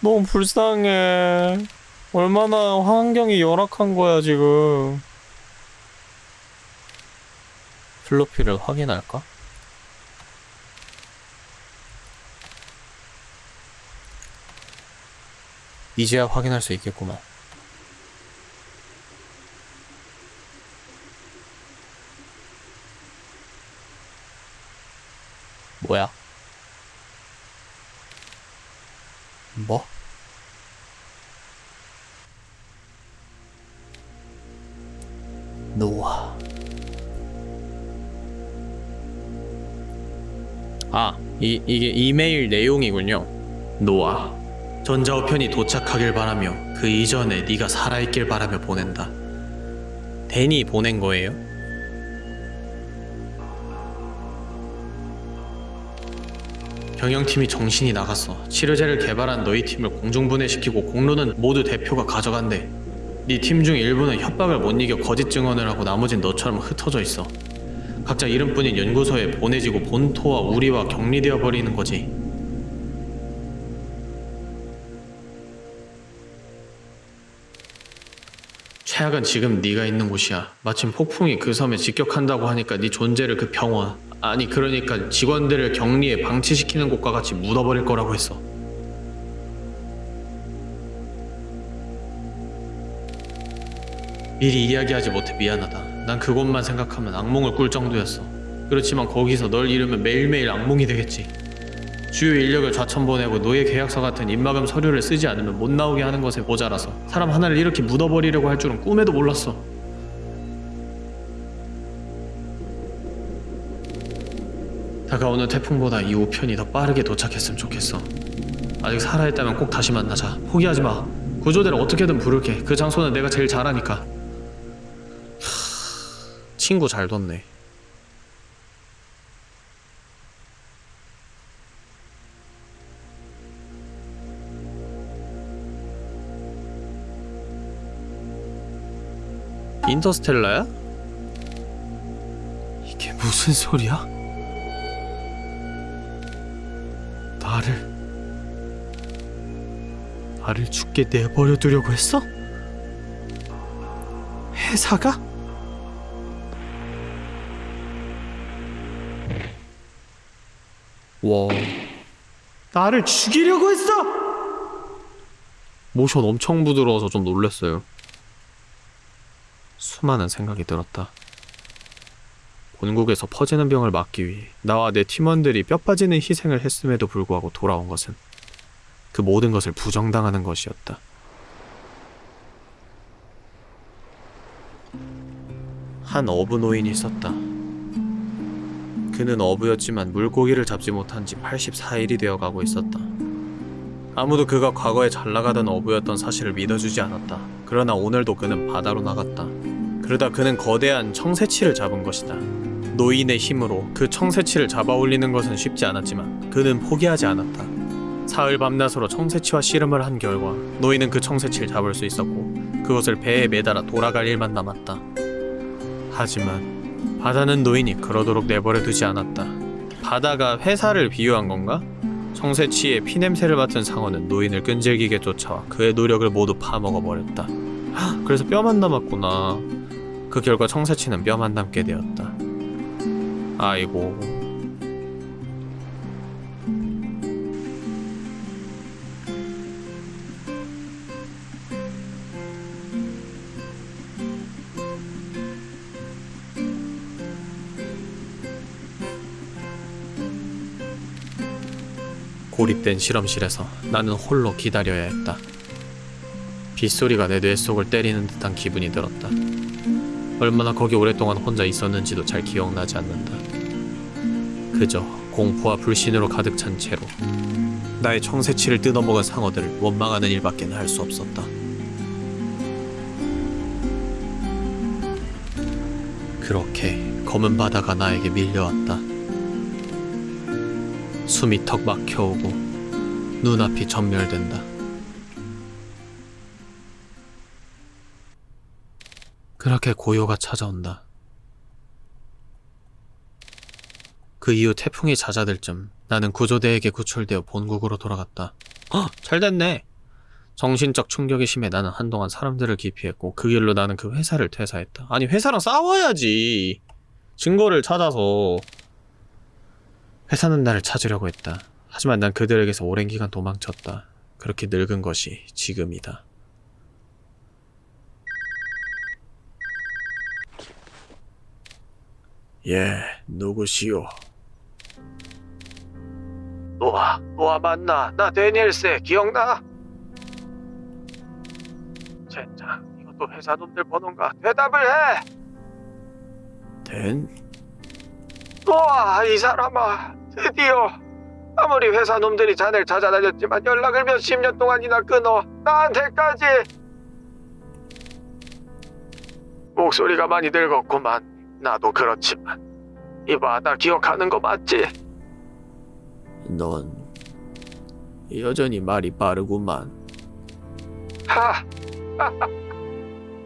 너무 불쌍해. 얼마나 환경이 열악한 거야, 지금. 플로피를 확인할까? 이제야 확인할 수 있겠구만. 뭐야? 뭐? 이, 이게 이메일 내용이군요. 노아. 전자우편이 도착하길 바라며 그 이전에 네가 살아있길 바라며 보낸다. 댄이 보낸 거예요? 경영팀이 정신이 나갔어. 치료제를 개발한 너희 팀을 공중분해시키고 공로는 모두 대표가 가져간대. 네 팀 중 일부는 협박을 못 이겨 거짓 증언을 하고 나머진 너처럼 흩어져 있어. 각자 이름뿐인 연구소에 보내지고 본토와 우리와 격리되어 버리는 거지. 최악은 지금 네가 있는 곳이야. 마침 폭풍이 그 섬에 직격한다고 하니까 네 존재를 그 병원 아니 그러니까 직원들을 격리에 방치시키는 곳과 같이 묻어버릴 거라고 했어. 미리 이야기하지 못해 미안하다. 난 그것만 생각하면 악몽을 꿀 정도였어. 그렇지만 거기서 널 잃으면 매일매일 악몽이 되겠지. 주요 인력을 좌천 보내고 노예 계약서 같은 입막음 서류를 쓰지 않으면 못 나오게 하는 것에 모자라서 사람 하나를 이렇게 묻어버리려고 할 줄은 꿈에도 몰랐어. 다가오는 태풍보다 이 우편이 더 빠르게 도착했으면 좋겠어. 아직 살아있다면 꼭 다시 만나자. 포기하지 마. 구조대를 어떻게든 부를게. 그 장소는 내가 제일 잘하니까. 하... 친구 잘 뒀네. 인터스텔라야? 이게 무슨 소리야? 나를 나를 죽게 내버려 두려고 했어? 회사가? 와 나를 죽이려고 했어? 모션 엄청 부드러워서 좀 놀랐어요 수많은 생각이 들었다 본국에서 퍼지는 병을 막기 위해 나와 내 팀원들이 뼈 빠지는 희생을 했음에도 불구하고 돌아온 것은 그 모든 것을 부정당하는 것이었다. 한 어부 노인이 있었다. 그는 어부였지만 물고기를 잡지 못한 지 84일이 되어 가고 있었다. 아무도 그가 과거에 잘 나가던 어부였던 사실을 믿어주지 않았다. 그러나 오늘도 그는 바다로 나갔다. 그러다 그는 거대한 청새치를 잡은 것이다. 노인의 힘으로 그 청새치를 잡아 올리는 것은 쉽지 않았지만 그는 포기하지 않았다. 사흘 밤낮으로 청새치와 씨름을 한 결과 노인은 그 청새치를 잡을 수 있었고 그것을 배에 매달아 돌아갈 일만 남았다. 하지만 바다는 노인이 그러도록 내버려 두지 않았다. 바다가 회사를 비유한 건가? 청새치의 피냄새를 맡은 상어는 노인을 끈질기게 쫓아와 그의 노력을 모두 파먹어 버렸다. 그래서 뼈만 남았구나. 그 결과 청새치는 뼈만 남게 되었다. 아이고. 고립된 실험실에서 나는 홀로 기다려야 했다. 빗소리가 내 뇌 속을 때리는 듯한 기분이 들었다. 얼마나 거기 오랫동안 혼자 있었는지도 잘 기억나지 않는다. 그저 공포와 불신으로 가득 찬 채로 나의 청새치를 뜯어먹은 상어들을 원망하는 일밖에 할수 없었다. 그렇게 검은 바다가 나에게 밀려왔다. 숨이 턱 막혀오고 눈앞이 전멸된다. 그렇게 고요가 찾아온다. 그 이후 태풍이 잦아들 쯤 나는 구조대에게 구출되어 본국으로 돌아갔다. 헉! 잘 됐네! 정신적 충격이 심해 나는 한동안 사람들을 기피했고 그 길로 나는 그 회사를 퇴사했다. 아니 회사랑 싸워야지! 증거를 찾아서 회사는 나를 찾으려고 했다. 하지만 난 그들에게서 오랜 기간 도망쳤다. 그렇게 늙은 것이 지금이다. 예, 누구시오? 노아, 노아 맞나? 나 데니엘세 기억나? 젠장, 이것도 회사 놈들 번호인가? 대답을 해! 덴? 노아, 이 사람아, 드디어 아무리 회사 놈들이 자네를 찾아다녔지만 연락을 몇십 년 동안이나 끊어 나한테까지. 목소리가 많이 늙었구만. 나도 그렇지만. 이봐 나 기억하는 거 맞지? 넌 여전히 말이 빠르구만. 하!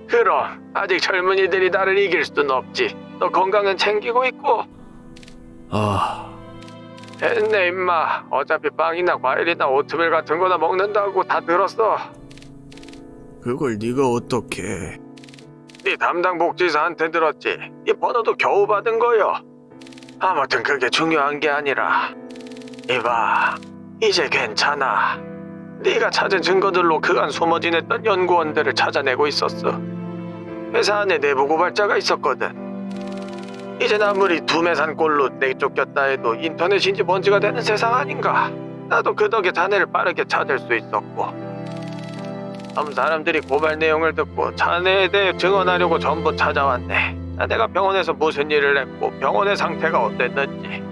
그럼 아직 젊은이들이 나를 이길 수는 없지. 너 건강은 챙기고 있고 아... 됐네 임마. 어차피 빵이나 과일이나 오트밀 같은 거나 먹는다고 다 들었어. 그걸 네가 어떻게 네 담당 복지사한테 들었지. 네 번호도 겨우 받은 거요. 아무튼 그게 중요한 게 아니라. 이봐 이제 괜찮아. 네가 찾은 증거들로 그간 숨어 지냈던 연구원들을 찾아내고 있었어. 회사 안에 내부 고발자가 있었거든 이젠 아무리 두매산골로 내쫓겼다 해도 인터넷인지 뭔지가 되는 세상 아닌가. 나도 그 덕에 자네를 빠르게 찾을 수 있었고. 다음 사람들이 고발 내용을 듣고 자네에 대해 증언하려고 전부 찾아왔네. 자네가 병원에서 무슨 일을 했고 병원의 상태가 어땠는지.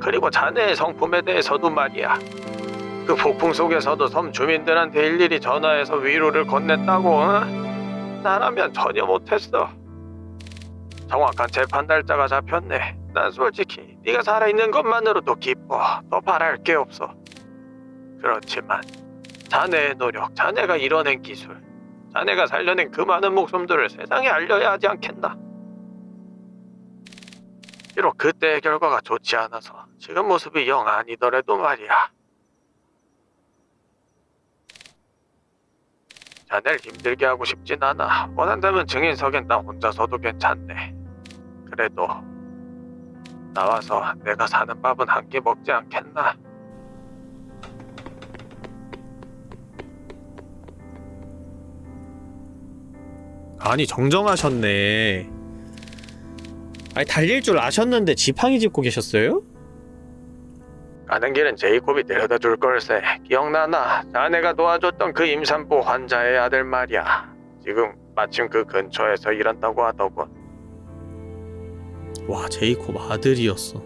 그리고 자네의 성품에 대해서도 말이야. 그 폭풍 속에서도 섬 주민들한테 일일이 전화해서 위로를 건넸다고. 어? 나라면 전혀 못했어. 정확한 재판 날짜가 잡혔네. 난 솔직히 네가 살아있는 것만으로도 기뻐. 더 바랄 게 없어. 그렇지만 자네의 노력, 자네가 이뤄낸 기술, 자네가 살려낸 그 많은 목숨들을 세상에 알려야 하지 않겠나? 비록 그때의 결과가 좋지 않아서 지금 모습이 영 아니더라도 말이야. 자네를 힘들게 하고 싶진 않아. 원한다면 증인석엔 나 혼자서도 괜찮네. 그래도 나와서 내가 사는 밥은 한 끼 먹지 않겠나? 아니 정정하셨네. 아니 달릴 줄 아셨는데 지팡이 짚고 계셨어요? 가는 길은 제이콥이 데려다 줄 걸세. 기억나나? 자네가 도와줬던 그 임산부 환자의 아들 말이야. 지금 마침 그 근처에서 일한다고 하더군. 와 제이콥 아들이었어.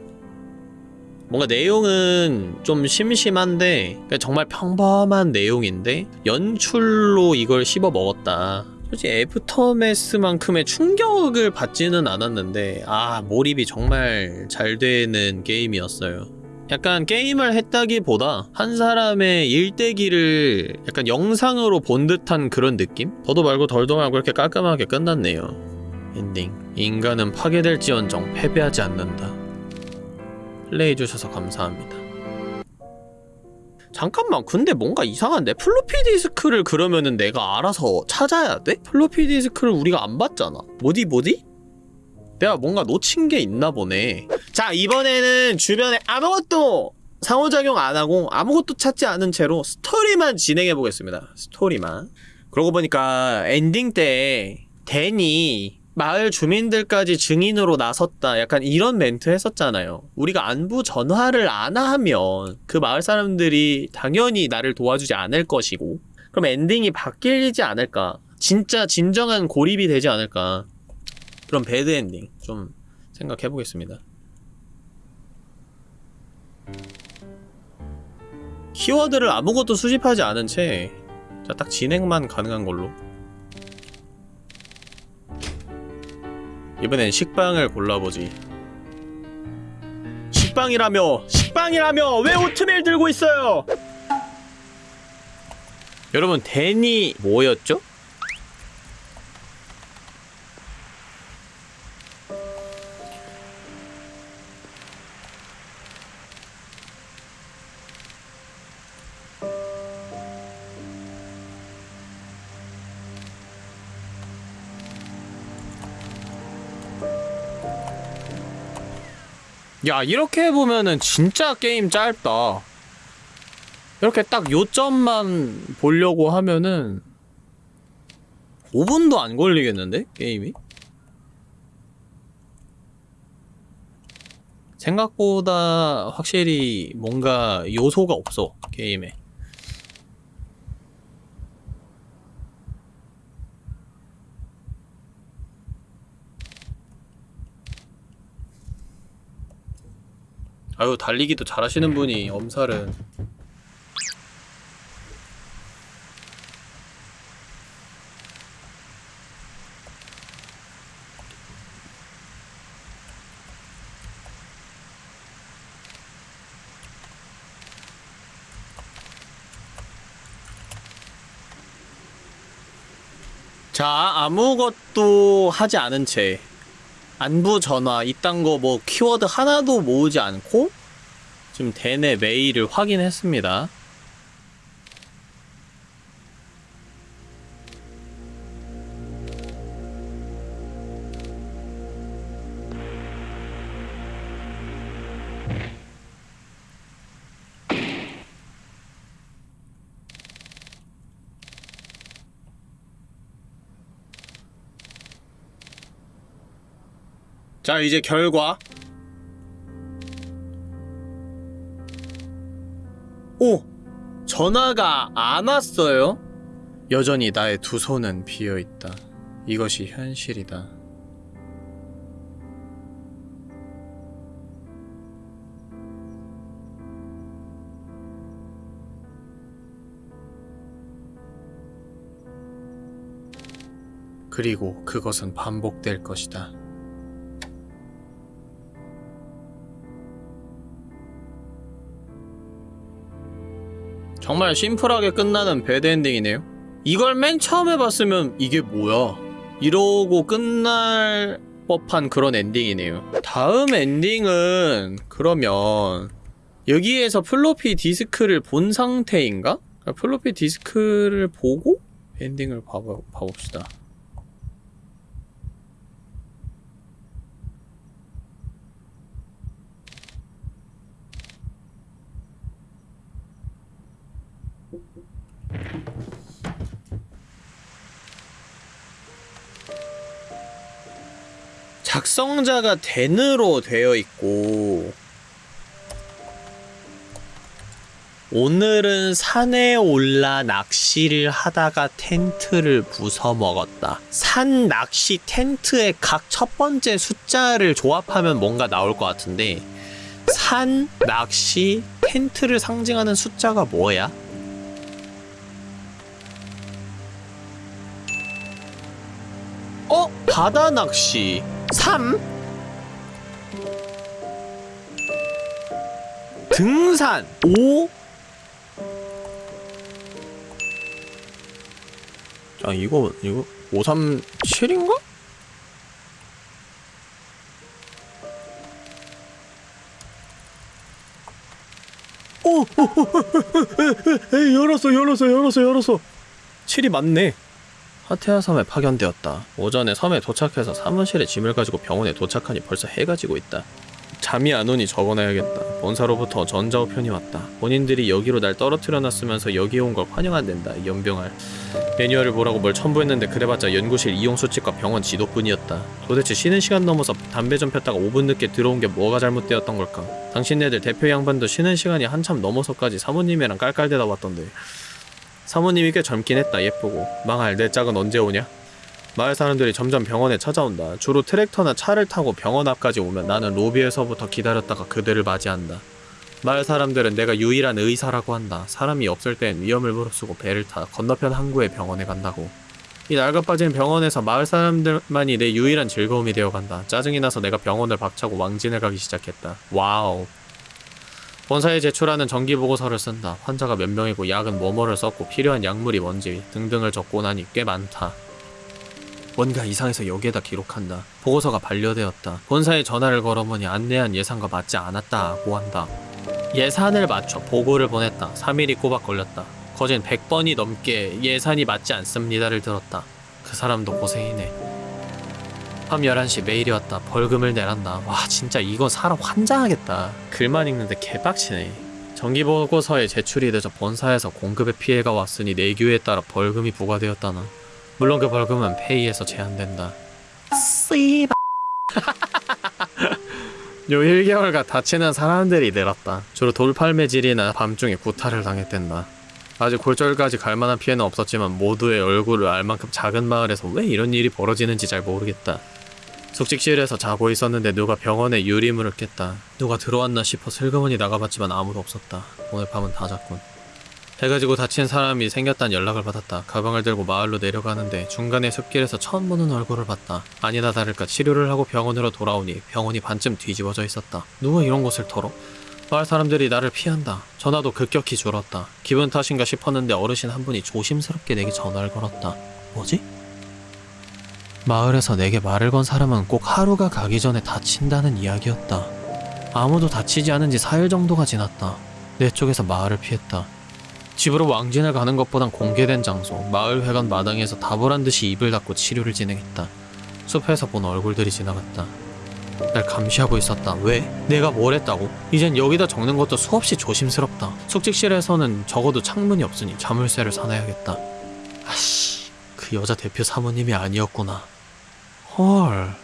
뭔가 내용은 좀 심심한데 그냥 정말 평범한 내용인데 연출로 이걸 씹어 먹었다. 솔직히 애프터매스만큼의 충격을 받지는 않았는데 아 몰입이 정말 잘 되는 게임이었어요. 약간 게임을 했다기보다 한 사람의 일대기를 약간 영상으로 본 듯한 그런 느낌? 더도 말고 덜도 말고 이렇게 깔끔하게 끝났네요. 엔딩. 인간은 파괴될지언정 패배하지 않는다. 플레이해주셔서 감사합니다. 잠깐만, 근데 뭔가 이상한데? 플로피 디스크를 그러면은 내가 알아서 찾아야 돼? 플로피 디스크를 우리가 안 봤잖아. 뭐디 뭐디? 내가 뭔가 놓친 게 있나 보네. 자, 이번에는 주변에 아무것도 상호작용 안 하고 아무것도 찾지 않은 채로 스토리만 진행해 보겠습니다. 스토리만. 그러고 보니까 엔딩 때 댄이 마을 주민들까지 증인으로 나섰다. 약간 이런 멘트 했었잖아요. 우리가 안부 전화를 안 하면 그 마을 사람들이 당연히 나를 도와주지 않을 것이고 그럼 엔딩이 바뀌지 않을까? 진짜 진정한 고립이 되지 않을까? 그럼 bad 엔딩 좀 생각해 보겠습니다. 키워드를 아무것도 수집하지 않은 채, 자, 딱 진행만 가능한 걸로. 이번엔 식빵을 골라보지. 식빵이라며! 식빵이라며! 왜 오트밀 들고 있어요! 여러분, 댄이 뭐였죠? 야 이렇게 보면은 진짜 게임 짧다 이렇게 딱 요점만 보려고 하면은 5분도 안 걸리겠는데? 게임이? 생각보다 확실히 뭔가 요소가 없어 게임에 아유 달리기도 잘하시는 분이 엄살은. 자 아무것도 하지 않은 채 안부 전화 이딴 거 뭐 키워드 하나도 모으지 않고 지금 대내 메일을 확인했습니다. 자 이제 결과 오! 전화가 안 왔어요? 여전히 나의 두 손은 비어있다. 이것이 현실이다. 그리고 그것은 반복될 것이다. 정말 심플하게 끝나는 bad ending이네요. 이걸 맨 처음에 봤으면 이게 뭐야? 이러고 끝날 법한 그런 엔딩이네요. 다음 엔딩은 그러면 여기에서 플로피 디스크를 본 상태인가? 그러니까 플로피 디스크를 보고 엔딩을 봐봅시다. 작성자가 댄으로 되어 있고 오늘은 산에 올라 낚시를 하다가 텐트를 부숴 먹었다. 산 낚시 텐트의 각 첫 번째 숫자를 조합하면 뭔가 나올 것 같은데 산 낚시 텐트를 상징하는 숫자가 뭐야? 어? 바다 낚시 3 등산 5 자, 이거 이거 537인가? 오, 오, 오, 에, 에, 에, 열었어, 열었어, 열었어, 열었어. 7이 맞네. 하테아 섬에 파견되었다. 오전에 섬에 도착해서 사무실에 짐을 가지고 병원에 도착하니 벌써 해가 지고 있다. 잠이 안 오니 적어놔야겠다. 본사로부터 전자우편이 왔다. 본인들이 여기로 날 떨어뜨려 놨으면서 여기에 온걸 환영한댄다. 이 연병할. 매뉴얼을 보라고 뭘 첨부했는데 그래봤자 연구실 이용 수칙과 병원 지도뿐이었다. 도대체 쉬는 시간 넘어서 담배 좀 폈다가 5분 늦게 들어온 게 뭐가 잘못되었던 걸까? 당신네들 대표 양반도 쉬는 시간이 한참 넘어서까지 사모님이랑 깔깔대다 왔던데. 사모님이 꽤 젊긴 했다. 예쁘고. 망할 내 짝은 언제 오냐? 마을 사람들이 점점 병원에 찾아온다. 주로 트랙터나 차를 타고 병원 앞까지 오면 나는 로비에서부터 기다렸다가 그들을 맞이한다. 마을 사람들은 내가 유일한 의사라고 한다. 사람이 없을 땐 위험을 무릅쓰고 배를 타 건너편 항구의 병원에 간다고. 이 낡아빠진 병원에서 마을 사람들만이 내 유일한 즐거움이 되어간다. 짜증이 나서 내가 병원을 박차고 왕진을 가기 시작했다. Wow. 본사에 제출하는 정기 보고서를 쓴다. 환자가 몇 명이고 약은 뭐뭐를 썼고 필요한 약물이 뭔지 등등을 적고 나니 꽤 많다. 뭔가 이상해서 여기에다 기록한다. 보고서가 반려되었다. 본사에 전화를 걸어보니 안내한 예산과 맞지 않았다 고 한다. 예산을 맞춰 보고를 보냈다. 3일이 꼬박 걸렸다. 거진 100번이 넘게 예산이 맞지 않습니다를 들었다. 그 사람도 고생이네. 밤 11시 메일이 왔다. 벌금을 내란다. 와 진짜 이거 사람 환장하겠다. 글만 읽는데 개빡치네. 정기보고서에 제출이 늦어 본사에서 공급에 피해가 왔으니 내규에 따라 벌금이 부과되었다나. 물론 그 벌금은 페이에서 제한된다. 씨바. [laughs] 요 1개월간 다치는 사람들이 늘었다. 주로 돌팔매질이나 밤중에 구타를 당했댄다. 아직 골절까지 갈 만한 피해는 없었지만 모두의 얼굴을 알 만큼 작은 마을에서 왜 이런 일이 벌어지는지 잘 모르겠다. 숙직실에서 자고 있었는데 누가 병원에 유리문을 깼다. 누가 들어왔나 싶어 슬그머니 나가봤지만 아무도 없었다. 오늘 밤은 다 잤군. 해가 지고 다친 사람이 생겼다는 연락을 받았다. 가방을 들고 마을로 내려가는데 중간에 숲길에서 처음 보는 얼굴을 봤다. 아니나 다를까 치료를 하고 병원으로 돌아오니 병원이 반쯤 뒤집어져 있었다. 누가 이런 곳을 털어? 마을 사람들이 나를 피한다. 전화도 급격히 줄었다. 기분 탓인가 싶었는데 어르신 한 분이 조심스럽게 내게 전화를 걸었다. 뭐지? 마을에서 내게 말을 건 사람은 꼭 하루가 가기 전에 다친다는 이야기였다. 아무도 다치지 않은 지 4일 정도가 지났다. 내 쪽에서 마을을 피했다. 집으로 왕진을 가는 것보단 공개된 장소, 마을 회관 마당에서 다불한 듯이 입을 닫고 치료를 진행했다. 숲에서 본 얼굴들이 지나갔다. 날 감시하고 있었다. 왜? 내가 뭘 했다고? 이젠 여기다 적는 것도 수없이 조심스럽다. 숙직실에서는 적어도 창문이 없으니 자물쇠를 사놔야겠다. 아씨, 그 여자 대표 사모님이 아니었구나. 헐.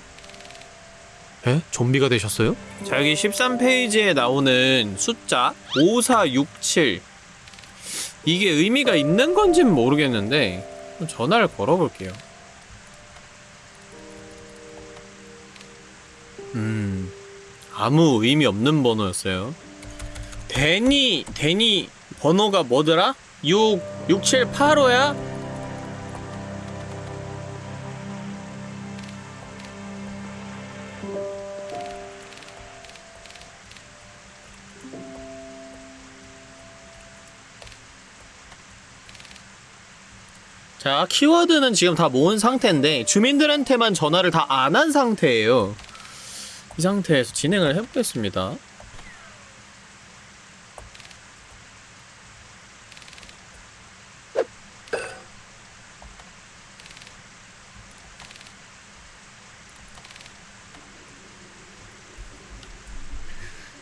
에? 좀비가 되셨어요? 자, 여기 13페이지에 나오는 숫자 5467. 이게 의미가 있는 건진 모르겠는데 전화를 걸어볼게요. 음, 아무 의미 없는 번호였어요. 데니, 데니 번호가 뭐더라? 6, 6785야? 자, 키워드는 지금 다 모은 상태인데 주민들한테만 전화를 다 안 한 상태예요. 이 상태에서 진행을 해보겠습니다.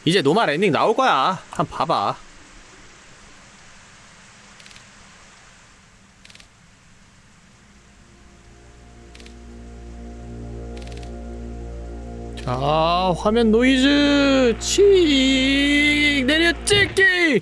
이제 노말 엔딩 나올 거야. 한번 봐봐. 자, 화면 노이즈 칙 내려 찍기.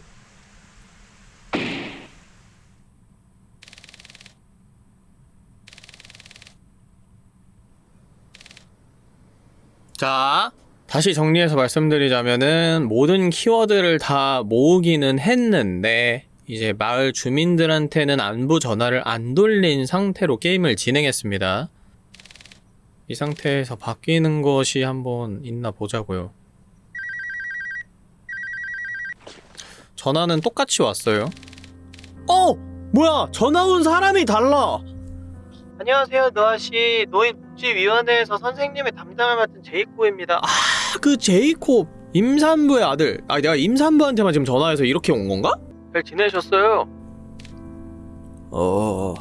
자, 다시 정리해서 말씀드리자면은 모든 키워드를 다 모으기는 했는데 이제 마을 주민들한테는 안부 전화를 안 돌린 상태로 게임을 진행했습니다. 이 상태에서 바뀌는 것이 한번 있나 보자고요. 전화는 똑같이 왔어요. 어! 뭐야! 전화 온 사람이 달라! 안녕하세요, 노아씨. 노인복지위원회에서 선생님의 담당을 맡은 제이코입니다. 아, 그 제이코 임산부의 아들. 아, 내가 임산부한테만 지금 전화해서 이렇게 온 건가? 잘 지내셨어요? 어,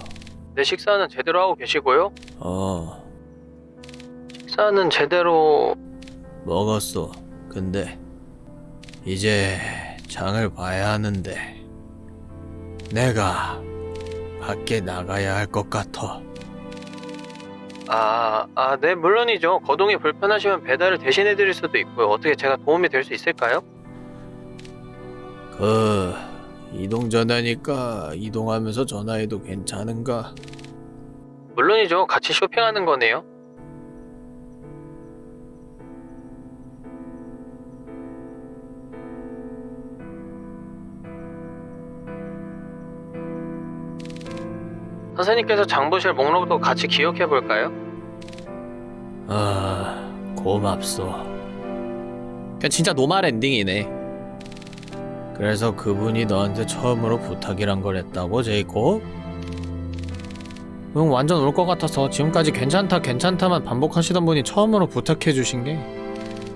내 식사는 제대로 하고 계시고요? 어. 식사는 제대로 먹었어. 근데 이제 장을 봐야 하는데 내가 밖에 나가야 할 것 같아. 아, 아, 네, 물론이죠. 거동이 불편하시면 배달을 대신해 드릴 수도 있고요. 어떻게 제가 도움이 될 수 있을까요? 그 이동 전화니까 이동하면서 전화해도 괜찮은가? 물론이죠. 같이 쇼핑하는 거네요. 선생님께서 장보실 목록도 같이 기억해 볼까요? 아, 고맙소. 그냥 진짜 노말 엔딩이네. 그래서 그분이 너한테 처음으로 부탁이란 걸 했다고, 제이콥? 응, 완전 올 것 같아서 지금까지 괜찮다, 괜찮다만 반복하시던 분이 처음으로 부탁해 주신 게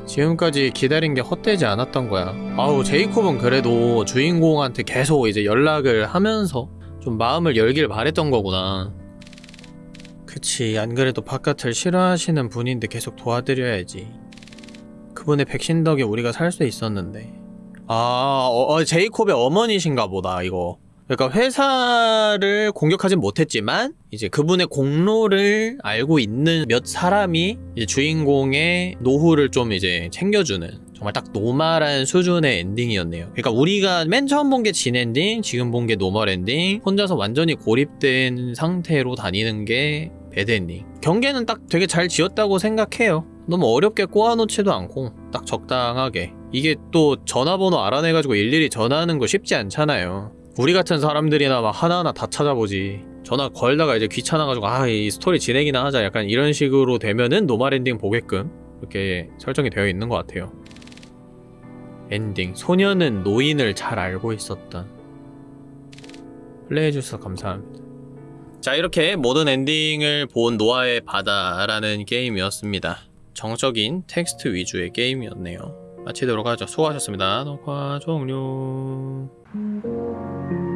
지금까지 기다린 게 헛되지 않았던 거야. 아우, 제이콥은 그래도 주인공한테 계속 이제 연락을 하면서 좀 마음을 열길 바랬던 거구나. 그치, 안 그래도 바깥을 싫어하시는 분인데 계속 도와드려야지. 그분의 백신 덕에 우리가 살 수 있었는데. 아, 어, 어, 제이콥의 어머니신가 보다, 이거. 그러니까 회사를 공격하진 못했지만 이제 그분의 공로를 알고 있는 몇 사람이 주인공의 노후를 좀 이제 챙겨주는 정말 딱 normal한 수준의 엔딩이었네요. 그러니까 우리가 맨 처음 본 게 진 엔딩, 지금 본 게 normal ending, 혼자서 완전히 고립된 상태로 다니는 게 bad ending. 경계는 딱 되게 잘 지었다고 생각해요. 너무 어렵게 꼬아놓지도 않고 딱 적당하게. 이게 또 전화번호 알아내가지고 일일이 전화하는 거 쉽지 않잖아요. 우리 같은 사람들이나 막 하나하나 다 찾아보지. 전화 걸다가 이제 귀찮아가지고 아 이 스토리 진행이나 하자 약간 이런 식으로 되면은 normal ending 보게끔 이렇게 설정이 되어 있는 것 같아요. 엔딩 소녀는 노인을 잘 알고 있었던 플레이해주셔서 감사합니다. 자 이렇게 모든 엔딩을 본 노아의 바다라는 게임이었습니다. 정적인 텍스트 위주의 게임이었네요. 마치도록 하죠. 수고하셨습니다. 녹화 종료. Thank you.